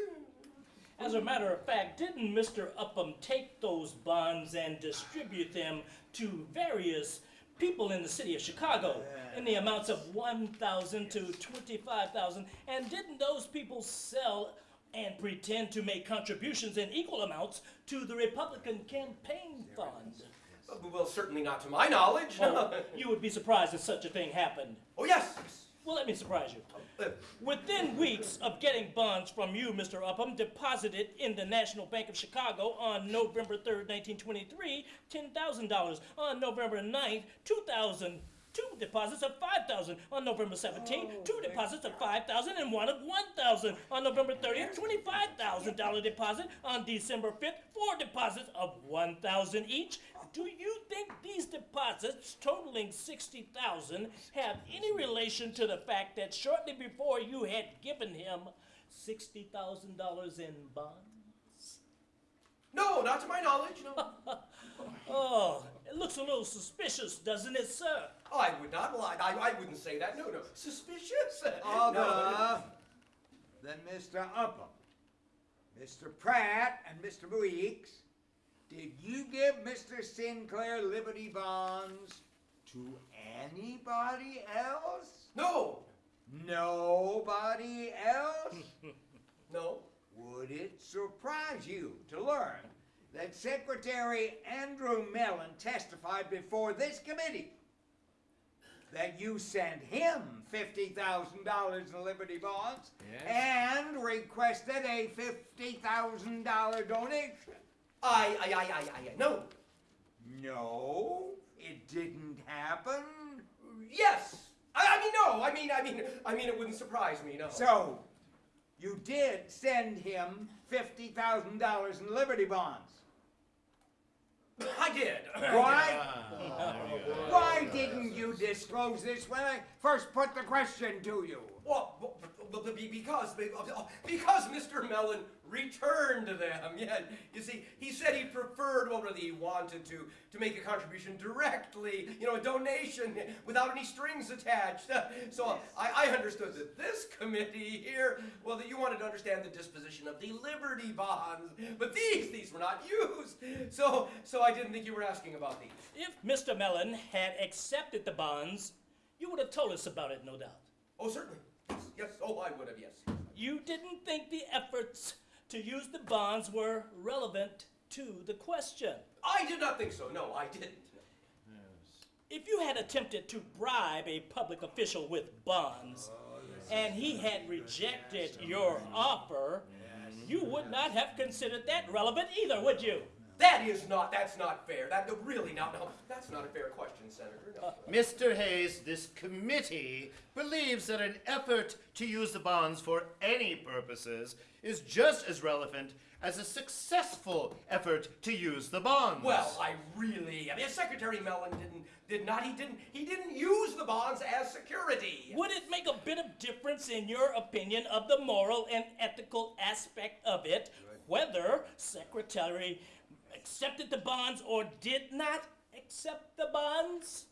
As a matter of fact, didn't Mr. Upham take those bonds and distribute them to various people in the city of Chicago in the amounts of 1,000 to 25,000? And didn't those people sell and pretend to make contributions in equal amounts to the Republican campaign fund? Well, certainly not to my knowledge. Oh, you would be surprised if such a thing happened. Oh, yes. Well, let me surprise you. Uh, Within weeks of getting bonds from you, Mr. Upham, deposited in the National Bank of Chicago on November 3rd, 1923, $10,000. On November 9th, 2000. Two deposits of 5,000 on November 17th, two deposits of 5,000 and one of 1,000 on November 30th, $25,000 deposit on December 5th, four deposits of 1,000 each. Do you think these deposits totaling 60,000 have any relation to the fact that shortly before you had given him $60,000 in bonds? No, not to my knowledge. No. Oh, it looks a little suspicious, doesn't it, sir? Oh, I would not lie. I, I wouldn't say that. No, no. Suspicious. Other No. than Mr. Upham, Mr. Pratt, and Mr. Weeks, did you give Mr. Sinclair Liberty bonds to anybody else? No. Nobody else? No. Would it surprise you to learn that Secretary Andrew Mellon testified before this committee that you sent him $50,000 in Liberty bonds and requested a $50,000 donation? I, I, I, I, I, no. No, it didn't happen. Yes. I, I mean, no. I mean, I mean, I mean, it wouldn't surprise me. No. So, you did send him $50,000 in Liberty bonds. I did. Why? Ah, Why didn't you disclose this when I first put the question to you? Well, because because Mr. Mellon returned to them. Yeah, you see, he said he preferred, well, really, he wanted to to make a contribution directly, you know, a donation without any strings attached. So I, I understood that this committee here, well, that you wanted to understand the disposition of the Liberty bonds, but these these were not used. So so I didn't think you were asking about these. If Mr. Mellon had accepted the bonds, you would have told us about it, no doubt. Oh, certainly. Yes, yes. Oh, I would have. Yes. You didn't think the efforts to use the bonds were relevant to the question. I did not think so. No, I didn't. If you had attempted to bribe a public official with bonds oh, and he had rejected your offer, you would not have considered that relevant either, would you? That is not, that's not fair. That, really, now, no, that's not a fair question, Senator. No. Mr. Hays, this committee believes that an effort to use the bonds for any purposes is just as relevant as a successful effort to use the bonds. Well, I really, I mean, Secretary Mellon didn't, did not, he didn't, he didn't use the bonds as security. Would it make a bit of difference in your opinion of the moral and ethical aspect of it whether Secretary accepted the bonds or did not accept the bonds?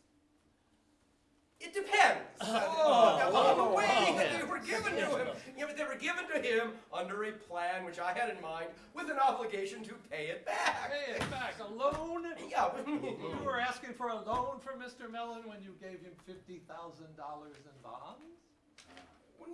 It depends Oh. upon the way that they were given to him. Yeah, but they were given to him under a plan which I had in mind with an obligation to pay it back. Pay it back, a loan? Yeah. You were asking for a loan from Mr. Mellon when you gave him $50,000 in bonds?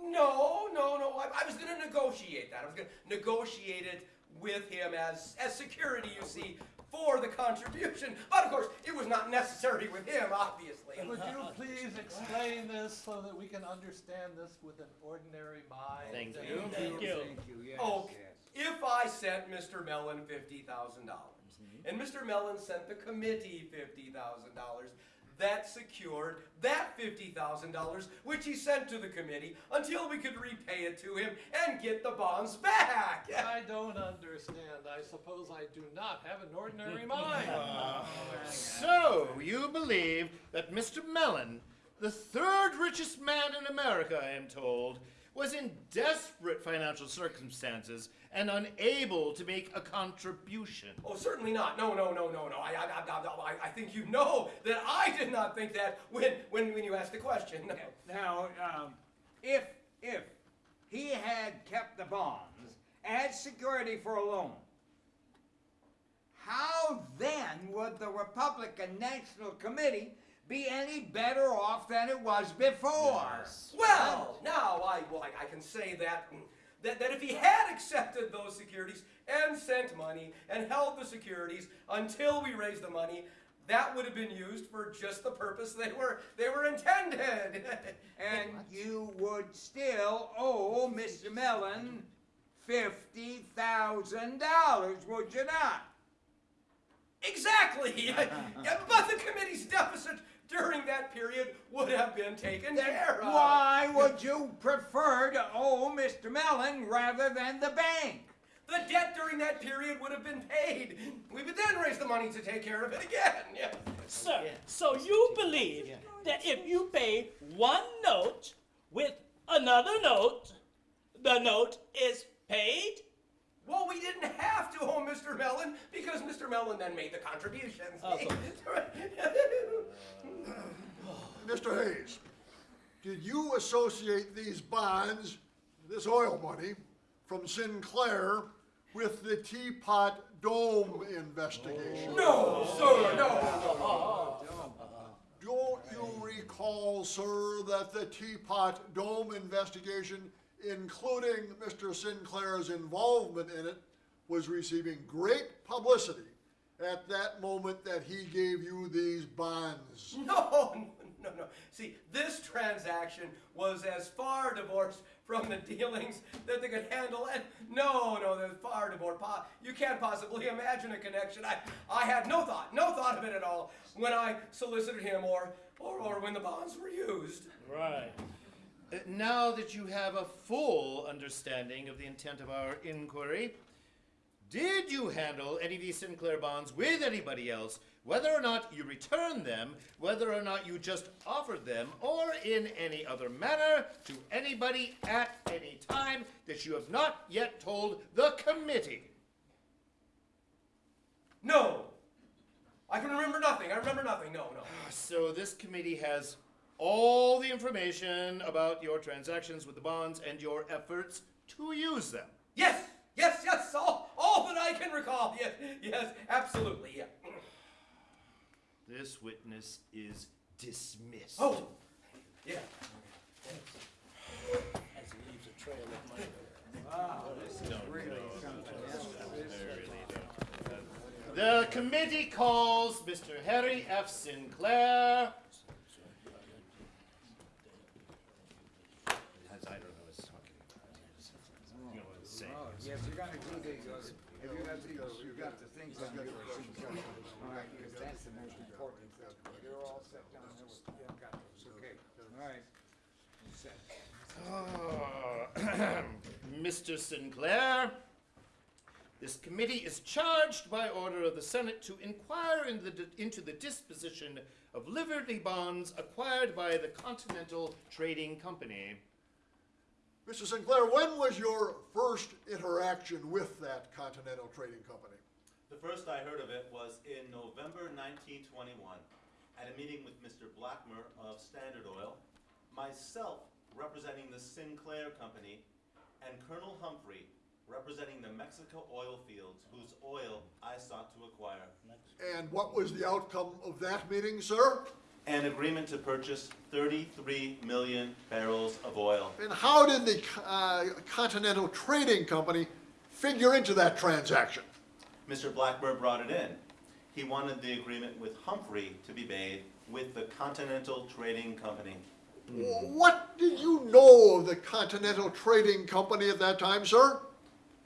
No, no, no. I, I was going to negotiate that. I was going to negotiate it with him as as security, you see, for the contribution. But of course, it was not necessary with him, obviously. Would you please explain this so that we can understand this with an ordinary mind? Thank And- you. Thank you. yes, Oh, yes. if I sent Mr. Mellon fifty thousand dollars, mm-hmm. and Mr. Mellon sent the committee fifty thousand dollars, that secured that $50,000 which he sent to the committee until we could repay it to him and get the bonds back. I don't understand. I suppose I do not have an ordinary mind. Uh, oh, so, you believe that Mr. Mellon, the third richest man in America, I am told, was in desperate financial circumstances and unable to make a contribution? Oh, certainly not. No, no, no, no, no. I, I, I, I, I think you know that I did not think that when, when, when you asked the question. No. Now, um, if, if he had kept the bonds as security for a loan, how then would the Republican National Committee be any better off than it was before? Well, now I, well, I, I can say that, mm, that that if he had accepted those securities and sent money and held the securities until we raised the money, that would have been used for just the purpose they were they were intended. And you would still owe Mr. Mellon fifty thousand dollars, would you not? Exactly. But the committee's deficit during that period would have been taken care of. Why would you prefer to owe Mr. Mellon rather than the bank? The debt during that period would have been paid. We would then raise the money to take care of it again. Yeah. Sir, so you believe that if you pay one note with another note, the note is paid? Well, we didn't have to oh, owe Mr. Mellon because Mr. Mellon then made the contributions. Oh, Mr. Hays, did you associate these bonds, this oil money, from Sinclair with the Teapot Dome investigation? No, sir, no. Don't you recall, sir, that the Teapot Dome investigation, including Mr. Sinclair's involvement in it, was receiving great publicity at that moment that he gave you these bonds? No, no, no. See, this transaction was as far divorced from the dealings that they could handle. And no, no, they're far divorced. Po- You can't possibly imagine a connection. I, I had no thought, no thought of it at all when I solicited him or, or, or when the bonds were used. Right. Uh, Now that you have a full understanding of the intent of our inquiry, did you handle any of these Sinclair bonds with anybody else, whether or not you returned them, whether or not you just offered them, or in any other manner to anybody at any time that you have not yet told the committee? No. I can remember nothing. I remember nothing. No, no. So this committee has all the information about your transactions with the bonds and your efforts to use them. Yes, yes, yes. All, all that I can recall. Yes, yes, absolutely. Yeah. This witness is dismissed. Oh, yeah. As he leaves a trail of money. The committee calls Mr. Harry F. Sinclair. As I don't know what's talking about. You know what it's saying. Oh, yes, you're gonna do the, uh, have you got the, you got the things on your signature? All right, because that's the most important thing. You're all set down there with, yeah, got those, okay, all right. Set. Ah, Mr. Sinclair, this committee is charged by order of the Senate to inquire in the, into the disposition of Liberty bonds acquired by the Continental Trading Company. Mr. Sinclair, when was your first interaction with that Continental Trading Company? The first I heard of it was in November 1921 at a meeting with Mr. Blackmer of Standard Oil, myself representing the Sinclair Company, and Colonel Humphrey representing the Mexico oil fields whose oil I sought to acquire. And what was the outcome of that meeting, sir? An agreement to purchase 33 million barrels of oil. And how did the uh, Continental Trading Company figure into that transaction? Mr. Blackburn brought it in. He wanted the agreement with Humphrey to be made with the Continental Trading Company. Mm-hmm. What did you know of the Continental Trading Company at that time, sir?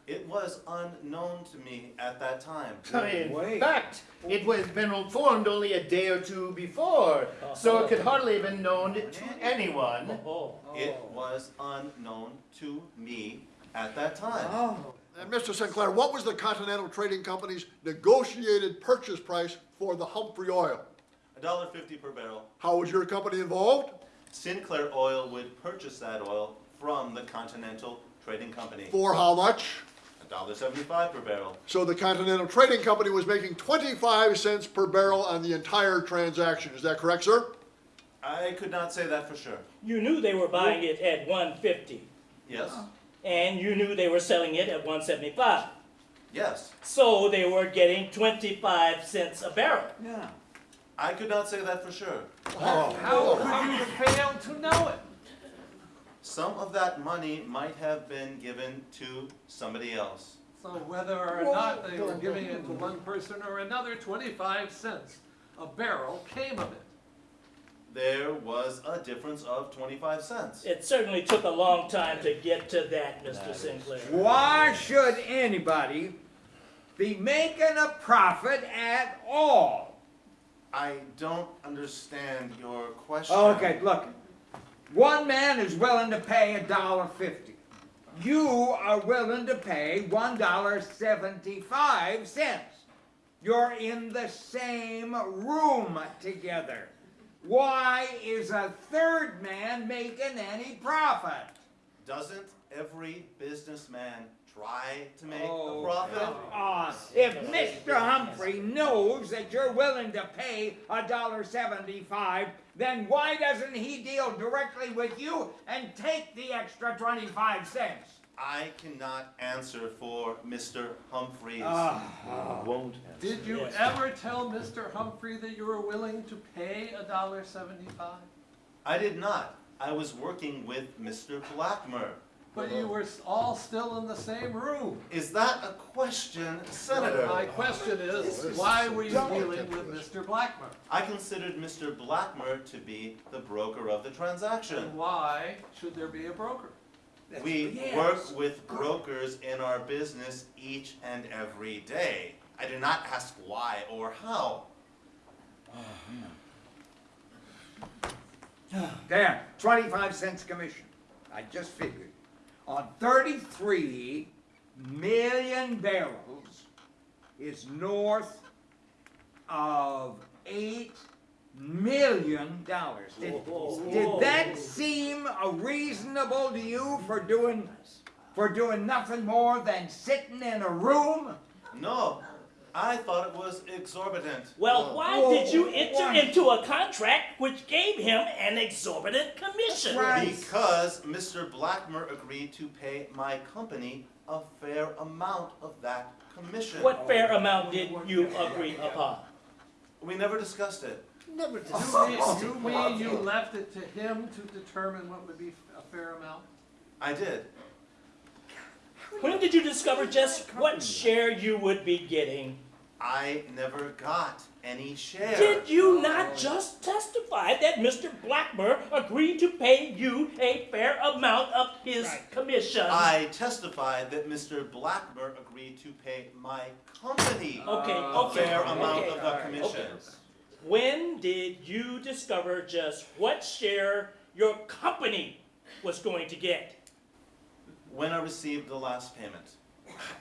It was unknown to me at that time. In fact, it was been formed only a day or two before, so it could hardly have been known to anyone. Oh, oh. It was unknown to me at that time. Oh. And Mr. Sinclair, what was the Continental Trading Company's negotiated purchase price for the Humphrey oil? A dollar fifty per barrel. How was your company involved? Sinclair Oil would purchase that oil from the Continental Trading Company. For how much? A dollar seventy-five per barrel. So the Continental Trading Company was making 25 cents per barrel on the entire transaction. Is that correct, sir? I could not say that for sure. You knew they were buying it at 150, Yes? Uh-huh. and you knew they were selling it at 175. Yes. So they were getting 25 cents a barrel. Yeah. I could not say that for sure. How oh. could you fail to know it? Some of that money might have been given to somebody else. So whether or not they were giving it to one person or another, twenty-five cents a barrel came of it. There was a difference of twenty-five cents. It certainly took a long time to get to that, Mr. Sinclair. Why should anybody be making a profit at all? I don't understand your question. Okay, look. One man is willing to pay a dollar fifty. You are willing to pay one dollar seventy-five cents. You're in the same room together. Why is a third man making any profit? Doesn't every businessman try to make Oh, a profit? come. If Mr. Humphrey knows that you're willing to pay a dollar seventy-five, then why doesn't he deal directly with you and take the extra twenty-five cents? I cannot answer for Mr. Humphreys. Ah. Won't. answer. Did you Yes. ever tell Mr. Humphrey that you were willing to pay a dollar seventy-five? I did not. I was working with Mr. Blackmer. But you were all still in the same room. Is that a question, Senator? My question is, why were you dealing with Mr. Blackmer? I considered Mr. Blackmer to be the broker of the transaction. And transaction. why should there be a broker? We Yes. work with brokers in our business each and every day. I do not ask why or how. Ah, there, twenty-five cents commission. I just figured. On thirty-three million barrels is north of eight million dollars. Did, did that seem reasonable to you for doing, for doing nothing more than sitting in a room? No, I thought it was exorbitant. Well, why Whoa, did you enter why? into a contract which gave him an exorbitant commission? Right. Because Mr. Blackmer agreed to pay my company a fair amount of that commission. What fair oh. amount did you agree upon? We never discussed it. Never You mean, you mean you left it to him to determine what would be a fair amount? I did. When did you discover just what share you would be getting? I never got any share. Did you oh. not just testify that Mr. Blackmer agreed to pay you a fair amount of his commission? I testified that Mr. Blackmer agreed to pay my company Okay, uh, a okay, fair amount okay, of the commission. When did you discover just what share your company was going to get? When I received the last payment.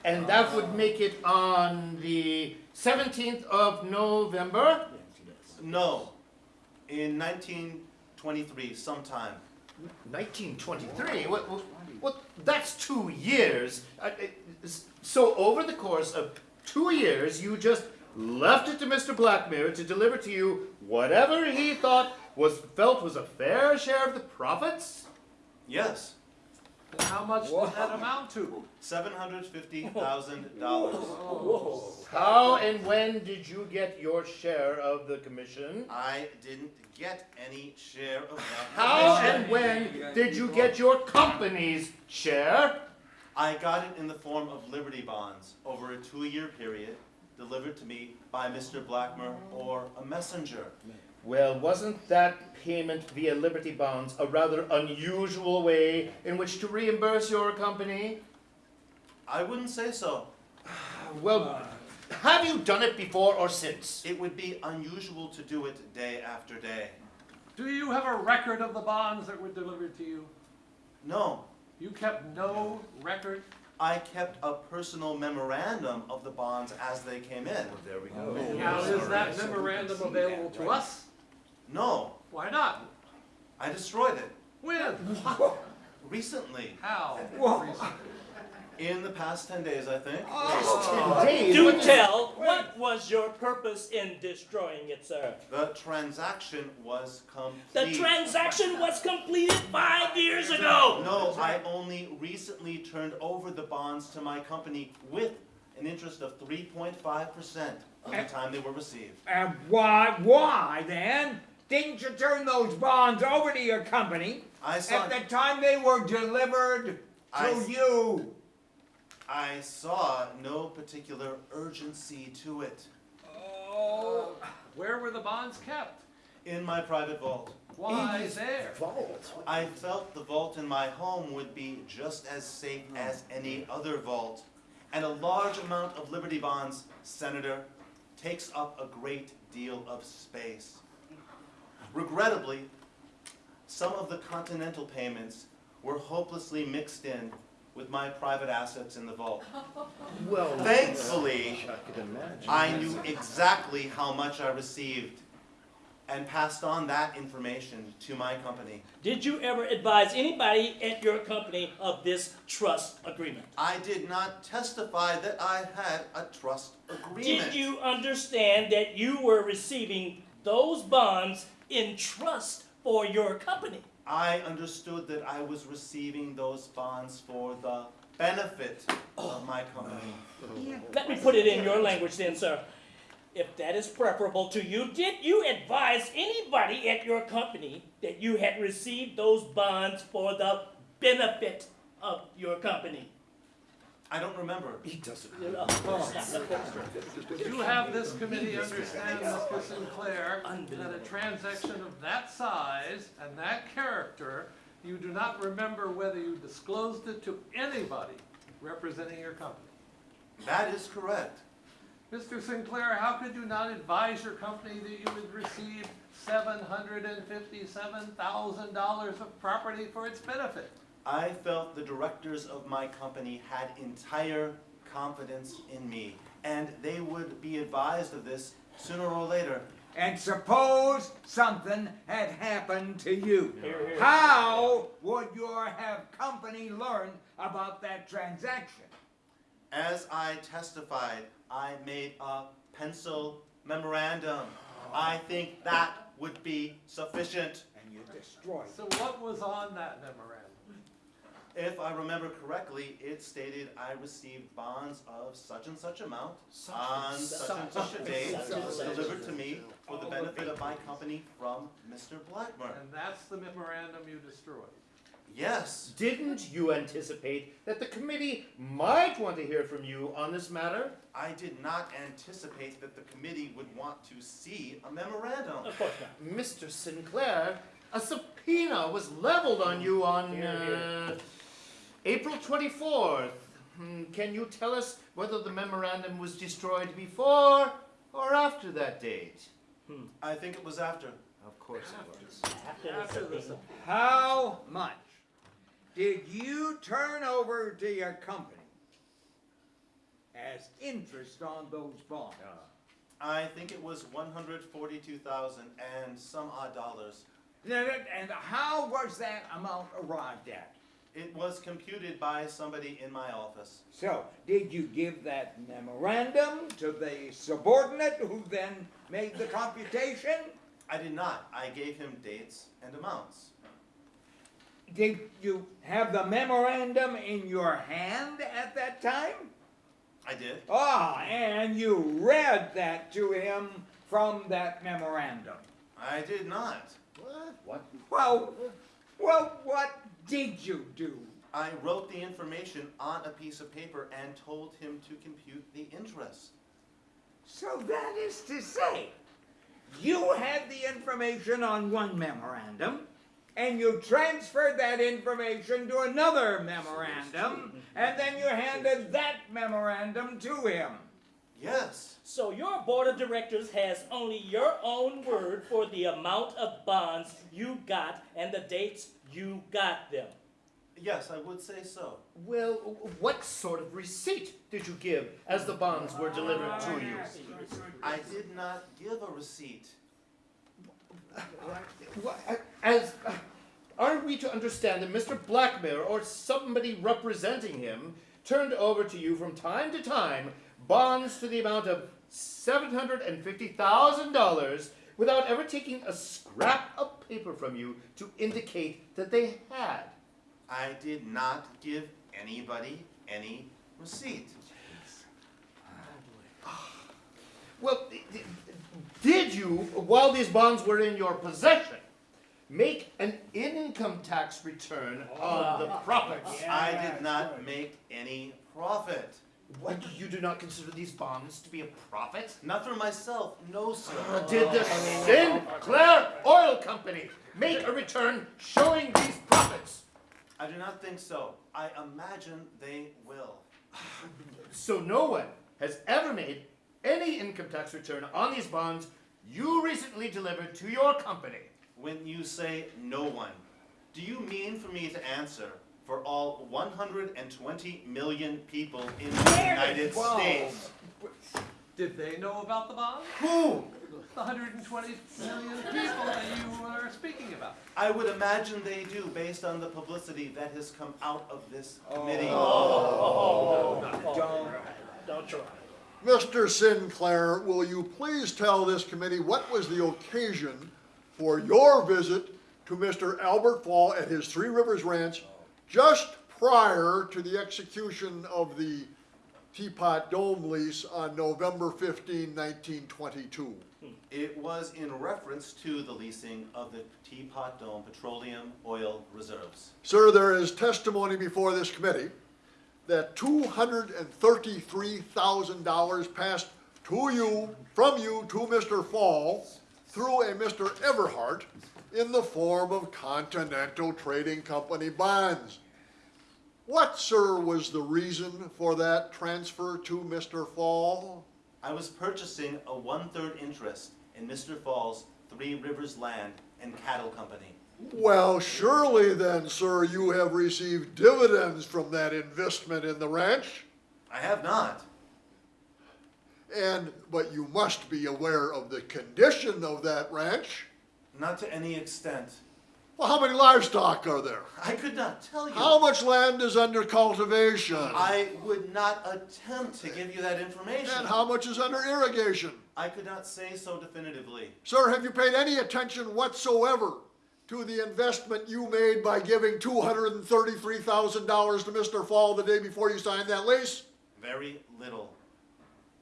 And that would make it on the 17th of November? No, in 1923, sometime. 1923? What, what, what, that's two years. Uh, so over the course of two years, you just left it to Mr. Blackmer to deliver to you whatever he thought was felt was a fair share of the profits? Yes, And how much did that amount to? $750,000. How and when did you get your share of the commission? I didn't get any share of that How commission. and when did you get your company's share? I got it in the form of Liberty bonds over a two-year period, delivered to me by Mr. Blackmer or a messenger. Well, wasn't that payment via Liberty Bonds a rather unusual way in which to reimburse your company? I wouldn't say so. Well, have you done it before or since? It would be unusual to do it day after day. Do you have a record of the bonds that were delivered to you? No, You kept no record? I kept a personal memorandum of the bonds as they came in. There we go. Now, is that memorandum available to us? No, Why not? I destroyed it When? recently. How? In the past 10 days, I think. Oh. Uh, Do tell, what was your purpose in destroying it, sir? The transaction was complete. The transaction was completed five years ago. No, I only recently turned over the bonds to my company with an interest of 3.5% of the time they were received. And why, why then didn't you turn those bonds over to your company I saw, at the time they were delivered to s- you? I saw no particular urgency to it Oh, Where were the bonds kept? in my private vault. Why there? Vault. I felt the vault in my home would be just as safe hmm. as any other vault. And a large amount of Liberty bonds, Senator, takes up a great deal of space. Regrettably, some of the continental payments were hopelessly mixed in with my private assets in the vault. Well, Thankfully, I could imagine. I knew exactly how much I received and passed on that information to my company. Did you ever advise anybody at your company of this trust agreement? I did not testify that I had a trust agreement. Did you understand that you were receiving those bonds in trust for your company? I understood that I was receiving those bonds for the benefit of oh. my company. Let me put it in your language then, sir. If that is preferable to you, did you advise anybody at your company that you had received those bonds for the benefit of your company? I don't remember. He doesn't. You have this committee understand, Mr. Sinclair, that a transaction of that size and that character, you do not remember whether you disclosed it to anybody representing your company. That is correct. Mr. Sinclair, how could you not advise your company that you would receive seven hundred and fifty-seven thousand dollars of property for its benefit? I felt the directors of my company had entire confidence in me, and they would be advised of this sooner or later. And suppose something had happened to you. Here, here. How would your have company learn about that transaction? As I testified, I made a pencil memorandum. I think that would be sufficient. And you destroyed So what was on that memorandum? If I remember correctly, it stated I received bonds of such and such amount on such and such a date Such and delivered to me for the benefit of my company from Mr. Blackmer. And that's the memorandum you destroyed. Yes, Didn't you anticipate that the committee might want to hear from you on this matter? I did not anticipate that the committee would want to see a memorandum. Of course not. Mr. Sinclair, a subpoena was leveled on you on Here, here. uh, April 24th. Hmm, Can you tell us whether the memorandum was destroyed before or after that date? I think it was after. Of course it was. After the After the subpoena. How much did you turn over to your company as interest on those bonds? I think it was one hundred forty-two thousand and some odd dollars. And how was that amount arrived at? It was computed by somebody in my office. So, did you give that memorandum to the subordinate who then made the computation? I did not. I gave him dates and amounts. Did you have the memorandum in your hand at that time? I did. Ah, and you read that to him from that memorandum. I did not. What? What? Well, well, what did you do? I wrote the information on a piece of paper and told him to compute the interest. So that is to say, you had the information on one memorandum, and you transferred that information to another memorandum, and then you handed that memorandum to him. Yes. So your board of directors has only your own word for the amount of bonds you got and the dates you got them. Yes, I would say so. Well, what sort of receipt did you give as the bonds were delivered to you? I did not give a receipt. Uh, as, uh, are we to understand that Mr. Blackmer or somebody representing him turned over to you from time to time bonds to the amount of $750,000 without ever taking a scrap of paper from you to indicate that they had? I did not give anybody any receipt. Well, d- d- did you, while these bonds were in your possession, make an income tax return on the ah. profits? I did not make any profit. What, you do not consider these bonds to be a profit? Not for myself, no, sir. Uh, Did the Sinclair Oil Company make a return showing these profits? I do not think so. I imagine they will. So no one has ever made any income tax return on these bonds you recently delivered to your company. When you say no one, do you mean for me to answer for all 120 million people in the United Whoa. States? Did they know about the bomb? Who? The 120 million people that you are speaking about. I would imagine they do based on the publicity that has come out of this oh. committee. Oh, don't, don't try. Mr. Sinclair, will you please tell this committee what was the occasion for your visit to Mr. Albert Fall at his Three Rivers Ranch just prior to the execution of the Teapot Dome lease on November 15, 1922? It was in reference to the leasing of the Teapot Dome petroleum oil reserves. Sir, there is testimony before this committee that $233,000 passed to you, from you to Mr. Fall through a Mr. Everhart in the form of Continental Trading Company bonds. What, sir, was the reason for that transfer to Mr. Fall? I was purchasing a one-third interest in Mr. Fall's Three Rivers Land and Cattle Company. Well, surely then, sir, you have received dividends from that investment in the ranch? I have not. And, but you must be aware of the condition of that ranch. Not to any extent. Well, how many livestock are there? I could not tell you. How much land is under cultivation? I would not attempt to give you that information. And how much is under irrigation? I could not say so definitively. Sir, have you paid any attention whatsoever to the investment you made by giving $233,000 to Mr. Fall the day before you signed that lease? Very little.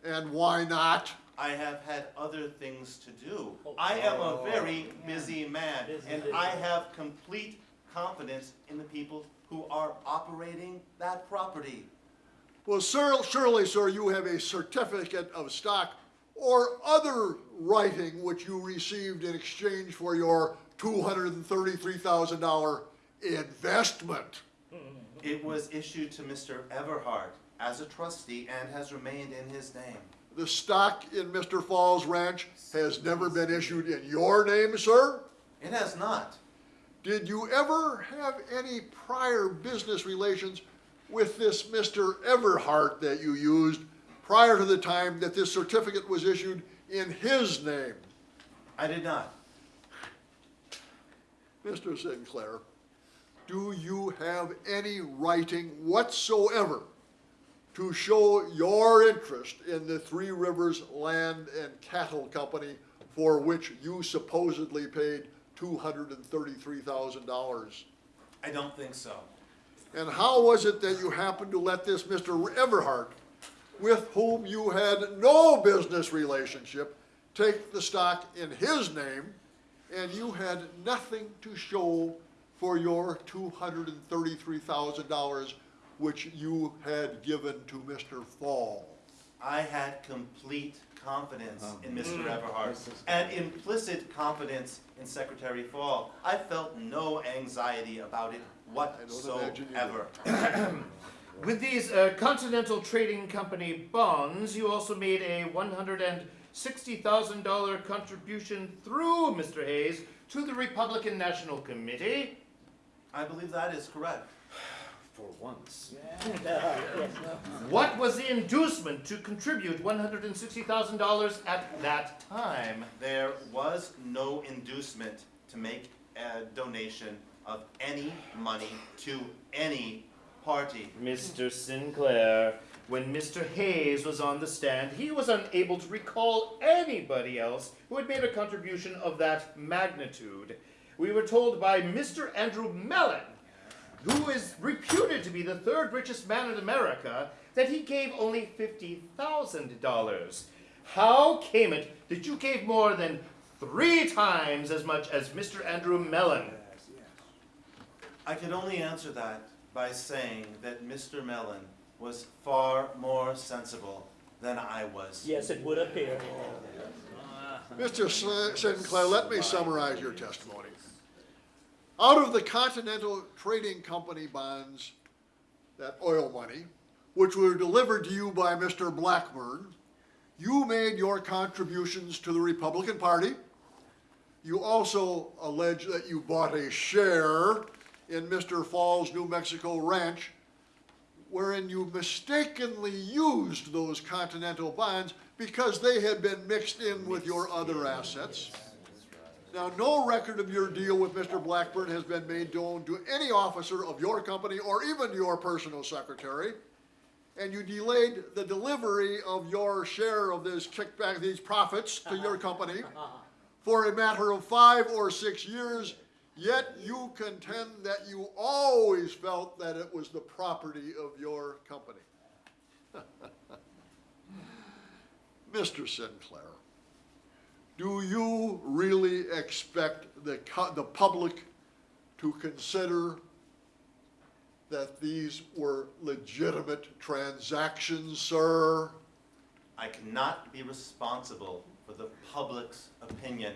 And why not? I have had other things to do. Oh. I am a very busy man, and I have complete confidence in the people who are operating that property. Well, sir, surely, sir, you have a certificate of stock or other writing which you received in exchange for your $233,000 investment. It was issued to Mr. Everhart as a trustee and has remained in his name. The stock in Mr. Falls Ranch has never been issued in your name, sir? It has not. Did you ever have any prior business relations with this Mr. Everhart that you used prior to the time that this certificate was issued in his name? I did not. Mr. Sinclair, do you have any writing whatsoever to show your interest in the Three Rivers Land and Cattle Company for which you supposedly paid $233,000? I don't think so. And how was it that you happened to let this Mr. Everhart, with whom you had no business relationship, take the stock in his name, and you had nothing to show for your $233,000 which you had given to Mr. Fall? I had complete confidence in Mr. Mm. Everhart and implicit confidence in Secretary Fall. I felt no anxiety about it whatsoever. With these uh, Continental Trading Company bonds, you also made a $160,000 contribution through Mr. Hays to the Republican National Committee. I believe that is correct. For once. What was the inducement to contribute $160,000 at that time? There was no inducement to make a donation of any money to any party. Mr. Sinclair, when Mr. Hays was on the stand, he was unable to recall anybody else who had made a contribution of that magnitude. We were told by Mr. Andrew Mellon, who is reputed to be the third richest man in America, that he gave only $50,000. How came it that you gave more than three times as much as Mr. Andrew Mellon? I can only answer that by saying that Mr. Mellon was far more sensible than I was. Yes, it would appear. Mr. Sinclair, let me summarize your testimony. Out of the Continental Trading Company bonds, that oil money, which were delivered to you by Mr. Blackburn, you made your contributions to the Republican Party. You also allege that you bought a share in Mr. Falls, New Mexico ranch, wherein you mistakenly used those Continental bonds because they had been mixed in with your other assets. Now, no record of your deal with Mr. Blackburn has been made known to any officer of your company or even your personal secretary. And you delayed the delivery of your share of this kickback, these profits to your company for a matter of five or six years, yet you contend that you always felt that it was the property of your company. Mr. Sinclair, do you really expect the, the public to consider that these were legitimate transactions, sir? I cannot be responsible for the public's opinion.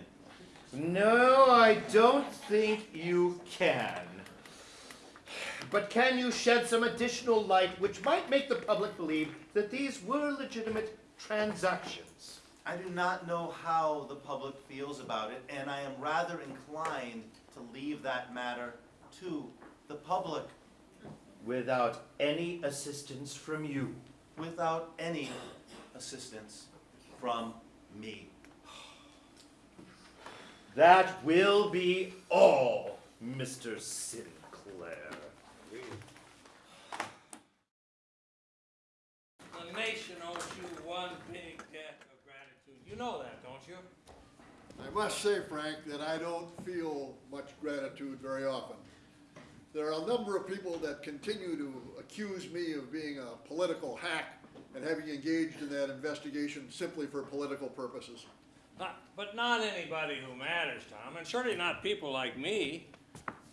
No, I don't think you can. But can you shed some additional light which might make the public believe that these were legitimate transactions? I do not know how the public feels about it, and I am rather inclined to leave that matter to the public Without any assistance from you. without any assistance from me. That will be all, Mr. Sinclair. The nation owes you one big debt of gratitude. You know that, don't you? I must say, Frank, that I don't feel much gratitude very often. There are a number of people that continue to accuse me of being a political hack and having engaged in that investigation simply for political purposes. Not, but not anybody who matters, Tom, and certainly not people like me.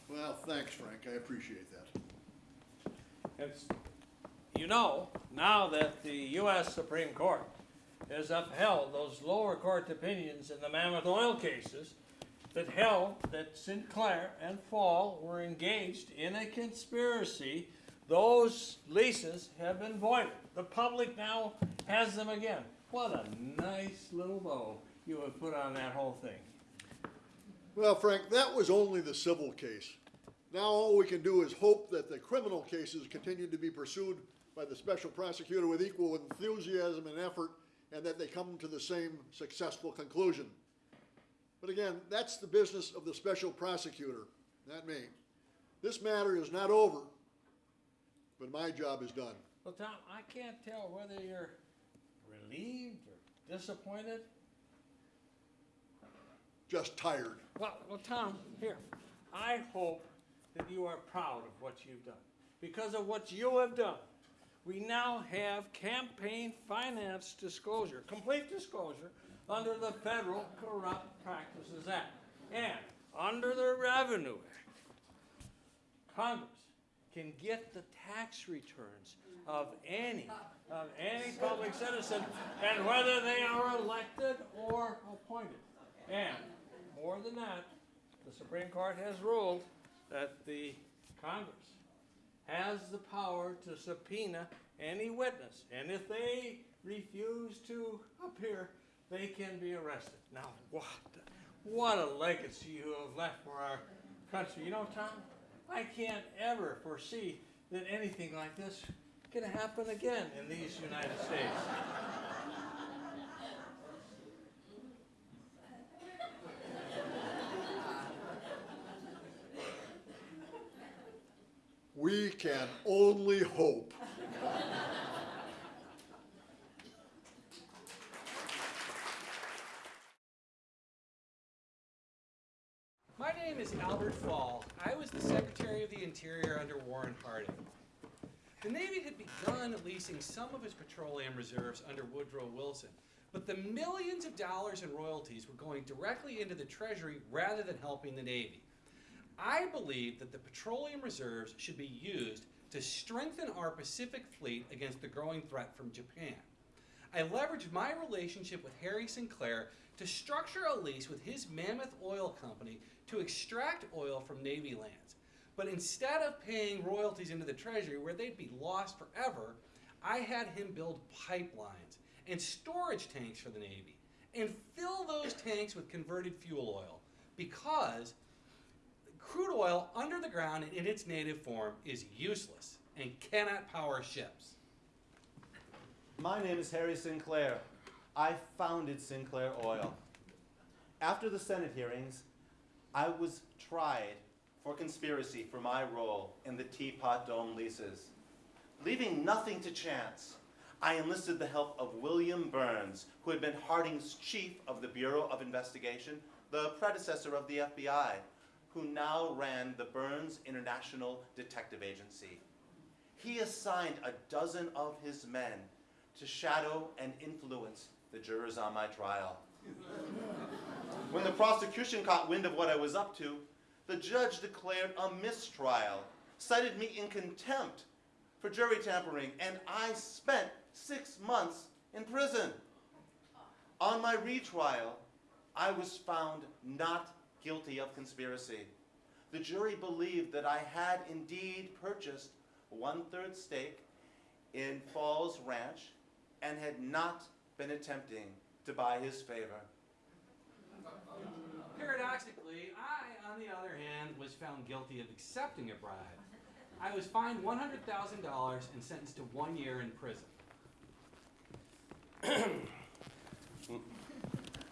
Well, thanks, Frank, I appreciate that. It's, you know, now that the U.S. Supreme Court has upheld those lower court opinions in the Mammoth Oil cases that held that Sinclair and Fall were engaged in a conspiracy, those leases have been voided. The public now has them again. What a nice little bow you have put on that whole thing. Well, Frank, that was only the civil case. Now all we can do is hope that the criminal cases continue to be pursued by the special prosecutor with equal enthusiasm and effort, and that they come to the same successful conclusion. But again, that's the business of the special prosecutor, not me. This matter is not over, but my job is done. Well, Tom, I can't tell whether you're relieved or disappointed. Just tired. Well, well, Tom, here, I hope that you are proud of what you've done. Because of what you have done, we now have campaign finance disclosure, complete disclosure, under the Federal Corrupt Practices Act. And under the Revenue Act, Congress can get the tax returns of any, of any public citizen, and whether they are elected or appointed. And more than that, the Supreme Court has ruled that the Congress has the power to subpoena any witness, and if they refuse to appear, they can be arrested. Now, what, what a legacy you have left for our country. You know, Tom, I can't ever foresee that anything like this can happen again in these United States. We can only hope. My name is Albert Fall. I was the Secretary of the Interior under Warren Harding. The Navy had begun leasing some of its petroleum reserves under Woodrow Wilson, but the millions of dollars in royalties were going directly into the Treasury rather than helping the Navy. I believe that the petroleum reserves should be used to strengthen our Pacific fleet against the growing threat from Japan. I leveraged my relationship with Harry Sinclair to structure a lease with his Mammoth Oil Company to extract oil from Navy lands. But instead of paying royalties into the Treasury where they'd be lost forever, I had him build pipelines and storage tanks for the Navy and fill those tanks with converted fuel oil because crude oil under the ground and in its native form is useless and cannot power ships. My name is Harry Sinclair. I founded Sinclair Oil. After the Senate hearings, I was tried for conspiracy for my role in the Teapot Dome leases. Leaving nothing to chance, I enlisted the help of William Burns, who had been Harding's chief of the Bureau of Investigation, the predecessor of the FBI, who now ran the Burns International Detective Agency. He assigned a dozen of his men to shadow and influence the jurors on my trial. When the prosecution caught wind of what I was up to, the judge declared a mistrial, cited me in contempt for jury tampering, and I spent six months in prison. On my retrial, I was found not guilty of conspiracy. The jury believed that I had indeed purchased one-third stake in Falls Ranch and had not been attempting to buy his favor. Paradoxically, I, on the other hand, was found guilty of accepting a bribe. I was fined $100,000 and sentenced to one year in prison.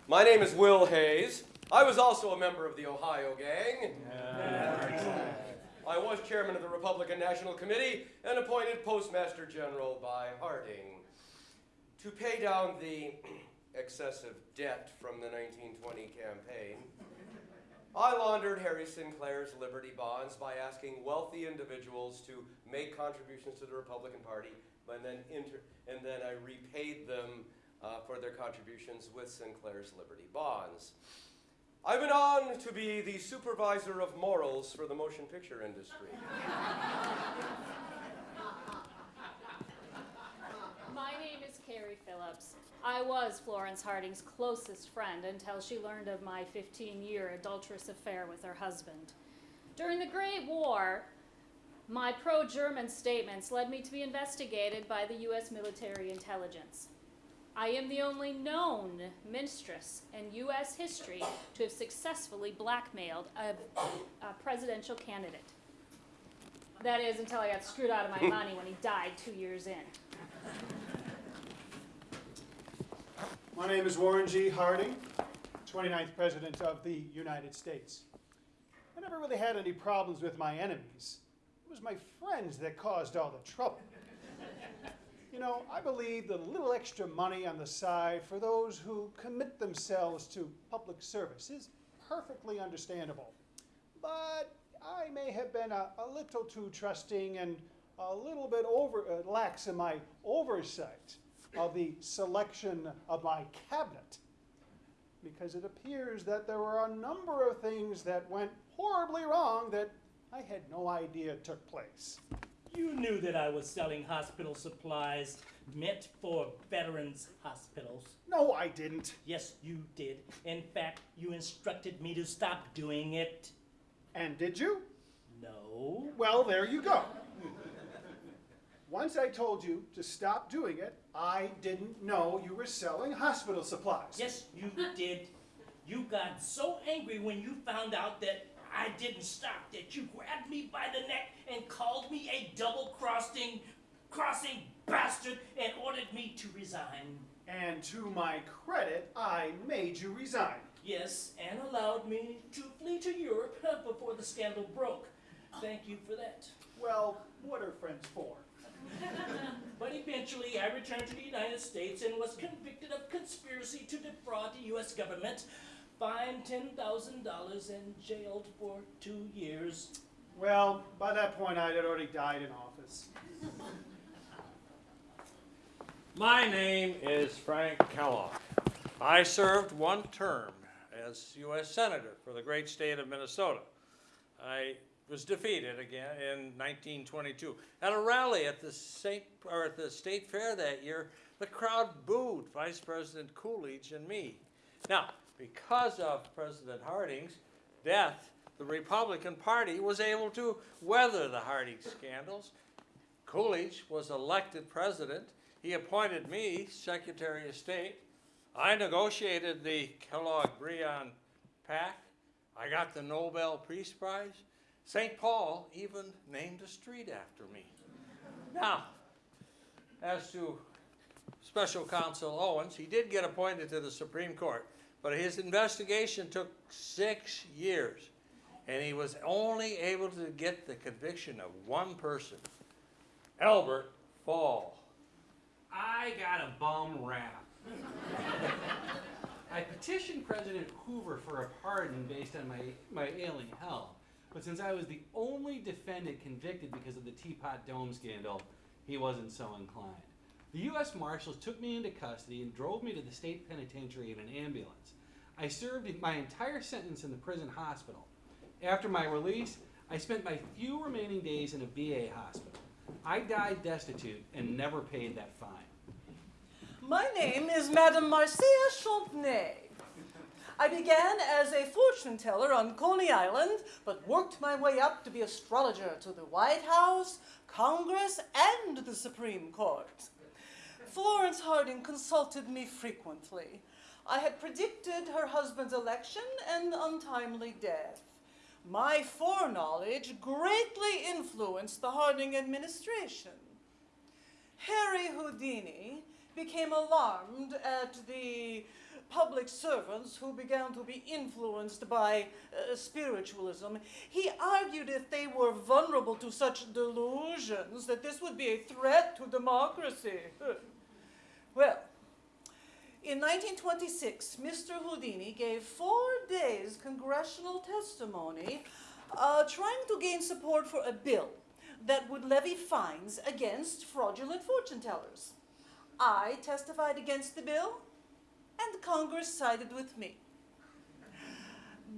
My name is Will Hays. I was also a member of the Ohio Gang. I was chairman of the Republican National Committee and appointed Postmaster General by Harding. To pay down the excessive debt from the 1920 campaign, I laundered Harry Sinclair's Liberty bonds by asking wealthy individuals to make contributions to the Republican Party, and then, and then I repaid them uh, for their contributions with Sinclair's Liberty bonds. I went on to be the supervisor of morals for the motion picture industry. My name is Carrie Phillips. I was Florence Harding's closest friend until she learned of my 15 year adulterous affair with her husband. During the Great War, my pro German statements led me to be investigated by the U.S. military intelligence. I am the only known minstress in U.S. history to have successfully blackmailed a, a presidential candidate. That is, until I got screwed out of my money when he died two years in. My name is Warren G. Harding, 29th President of the United States. I never really had any problems with my enemies. It was my friends that caused all the trouble. You know, I believe that a little extra money on the side for those who commit themselves to public service is perfectly understandable. But I may have been a, a little too trusting and a little bit over, uh, lax in my oversight of the selection of my cabinet. Because it appears that there were a number of things that went horribly wrong that I had no idea took place. You knew that I was selling hospital supplies meant for veterans hospitals. No, I didn't. Yes, you did. In fact, you instructed me to stop doing it. And did you? No. Well, there you go. Once I told you to stop doing it, I didn't know you were selling hospital supplies. Yes, you did. You got so angry when you found out that I didn't stop that you grabbed me by the neck and called me a double-crossing, crossing bastard and ordered me to resign. And to my credit, I made you resign. Yes, and allowed me to flee to Europe before the scandal broke. Thank you for that. Well, what are friends for? But eventually, I returned to the United States and was convicted of conspiracy to defraud the U.S. government, fined $10,000, and jailed for two years. Well, by that point, I had already died in office. My name is Frank Kellogg. I served one term as U.S. Senator for the great state of Minnesota. I was defeated again in 1922. At a rally at the, Saint, or at the state fair that year, the crowd booed Vice President Coolidge and me. Now, because of President Harding's death, the Republican Party was able to weather the Harding scandals. Coolidge was elected president. He appointed me Secretary of State. I negotiated the Kellogg-Briand Pact. I got the Nobel Peace Prize. St. Paul even named a street after me. Now, as to Special Counsel Owens, he did get appointed to the Supreme Court, but his investigation took six years, and he was only able to get the conviction of one person, Albert Fall. I got a bum rap. I petitioned President Hoover for a pardon based on my, my ailing health, but since I was the only defendant convicted because of the Teapot Dome scandal, he wasn't so inclined. The U.S. Marshals took me into custody and drove me to the state penitentiary in an ambulance. I served my entire sentence in the prison hospital. After my release, I spent my few remaining days in a VA hospital. I died destitute and never paid that fine. My name is Madame Marcia Champney. I began as a fortune teller on Coney Island, but worked my way up to be astrologer to the White House, Congress, and the Supreme Court. Florence Harding consulted me frequently. I had predicted her husband's election and untimely death. My foreknowledge greatly influenced the Harding administration. Harry Houdini became alarmed at the public servants who began to be influenced by uh, spiritualism. He argued if they were vulnerable to such delusions that this would be a threat to democracy. well, in 1926, Mr. Houdini gave four days congressional testimony uh, trying to gain support for a bill that would levy fines against fraudulent fortune tellers. I testified against the bill, and Congress sided with me.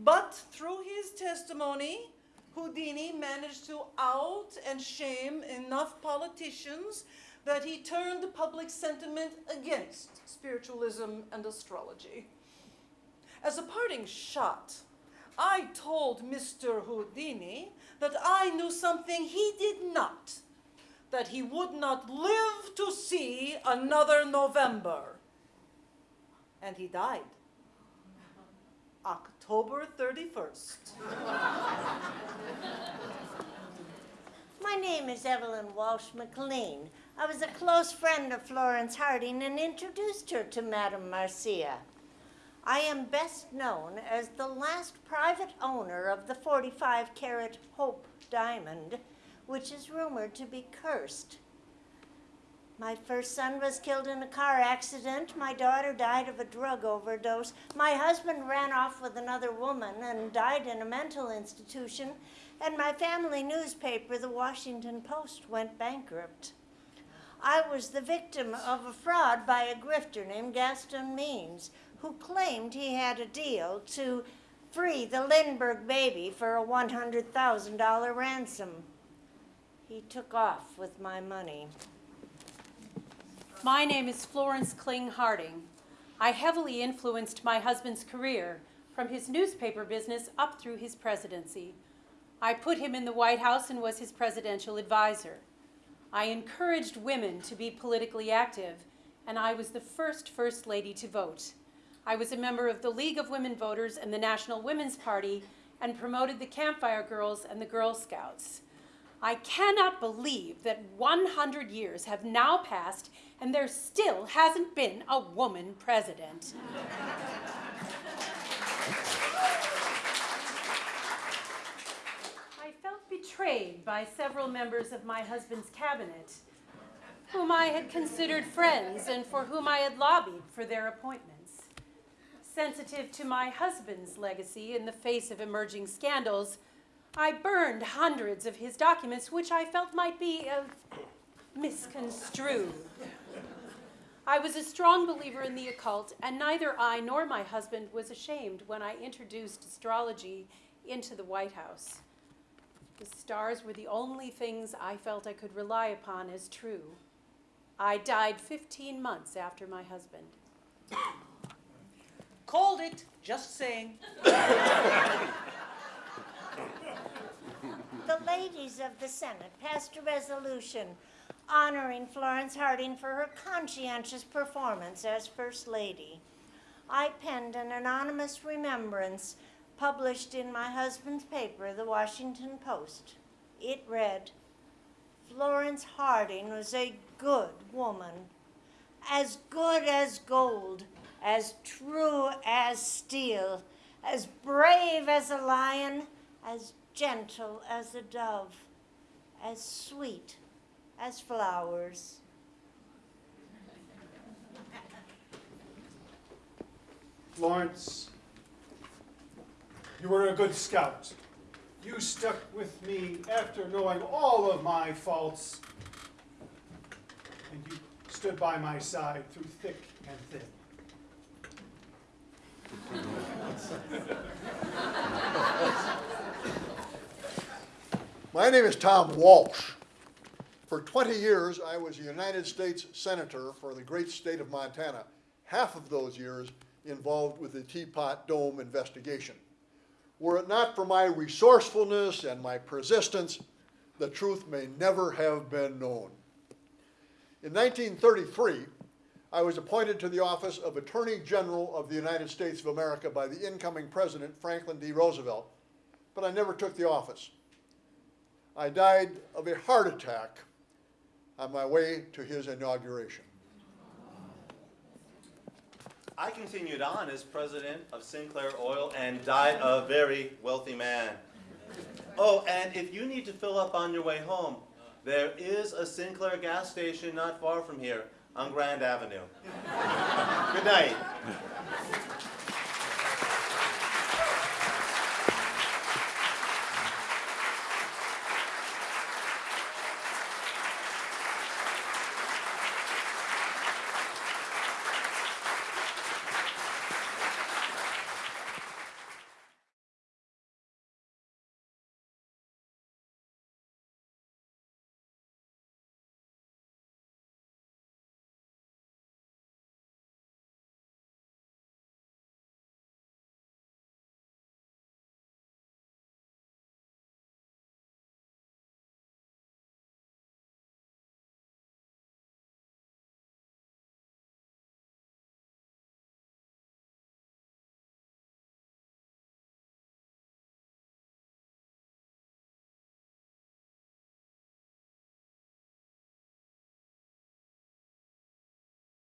But through his testimony, Houdini managed to out and shame enough politicians that he turned the public sentiment against spiritualism and astrology. As a parting shot, I told Mr. Houdini that I knew something he did not that he would not live to see another November. And he died. October 31st. My name is Evalyn Walsh McLean. I was a close friend of Florence Harding and introduced her to Madame Marcia. I am best known as the last private owner of the 45 carat Hope diamond, which is rumored to be cursed. My first son was killed in a car accident. My daughter died of a drug overdose. My husband ran off with another woman and died in a mental institution. And my family newspaper, the Washington Post, went bankrupt. I was the victim of a fraud by a grifter named Gaston Means, who claimed he had a deal to free the Lindbergh baby for a $100,000 ransom. He took off with my money. My name is Florence Kling Harding. I heavily influenced my husband's career from his newspaper business up through his presidency. I put him in the White House and was his presidential advisor. I encouraged women to be politically active, and I was the first First Lady to vote. I was a member of the League of Women Voters and the National Women's Party and promoted the Campfire Girls and the Girl Scouts. I cannot believe that 100 years have now passed and there still hasn't been a woman president. I felt betrayed by several members of my husband's cabinet, whom I had considered friends and for whom I had lobbied for their appointments. Sensitive to my husband's legacy in the face of emerging scandals, I burned hundreds of his documents, which I felt might be uh, misconstrued. I was a strong believer in the occult, and neither I nor my husband was ashamed when I introduced astrology into the White House. The stars were the only things I felt I could rely upon as true. I died 15 months after my husband. Called it, just saying. The ladies of the Senate passed a resolution honoring Florence Harding for her conscientious performance as First Lady. I penned an anonymous remembrance published in my husband's paper, the Washington Post. It read, Florence Harding was a good woman, as good as gold, as true as steel, as brave as a lion, as gentle as a dove, as sweet as flowers. Florence, you were a good scout. You stuck with me after knowing all of my faults. And you stood by my side through thick and thin. My name is Tom Walsh. For 20 years, I was a United States Senator for the great state of Montana. Half of those years involved with the Teapot Dome investigation. Were it not for my resourcefulness and my persistence, the truth may never have been known. In 1933, I was appointed to the office of Attorney General of the United States of America by the incoming President Franklin D. Roosevelt, but I never took the office. I died of a heart attack on my way to his inauguration. I continued on as president of Sinclair Oil and died a very wealthy man. Oh, and if you need to fill up on your way home, there is a Sinclair gas station not far from here on Grand Avenue. Good night.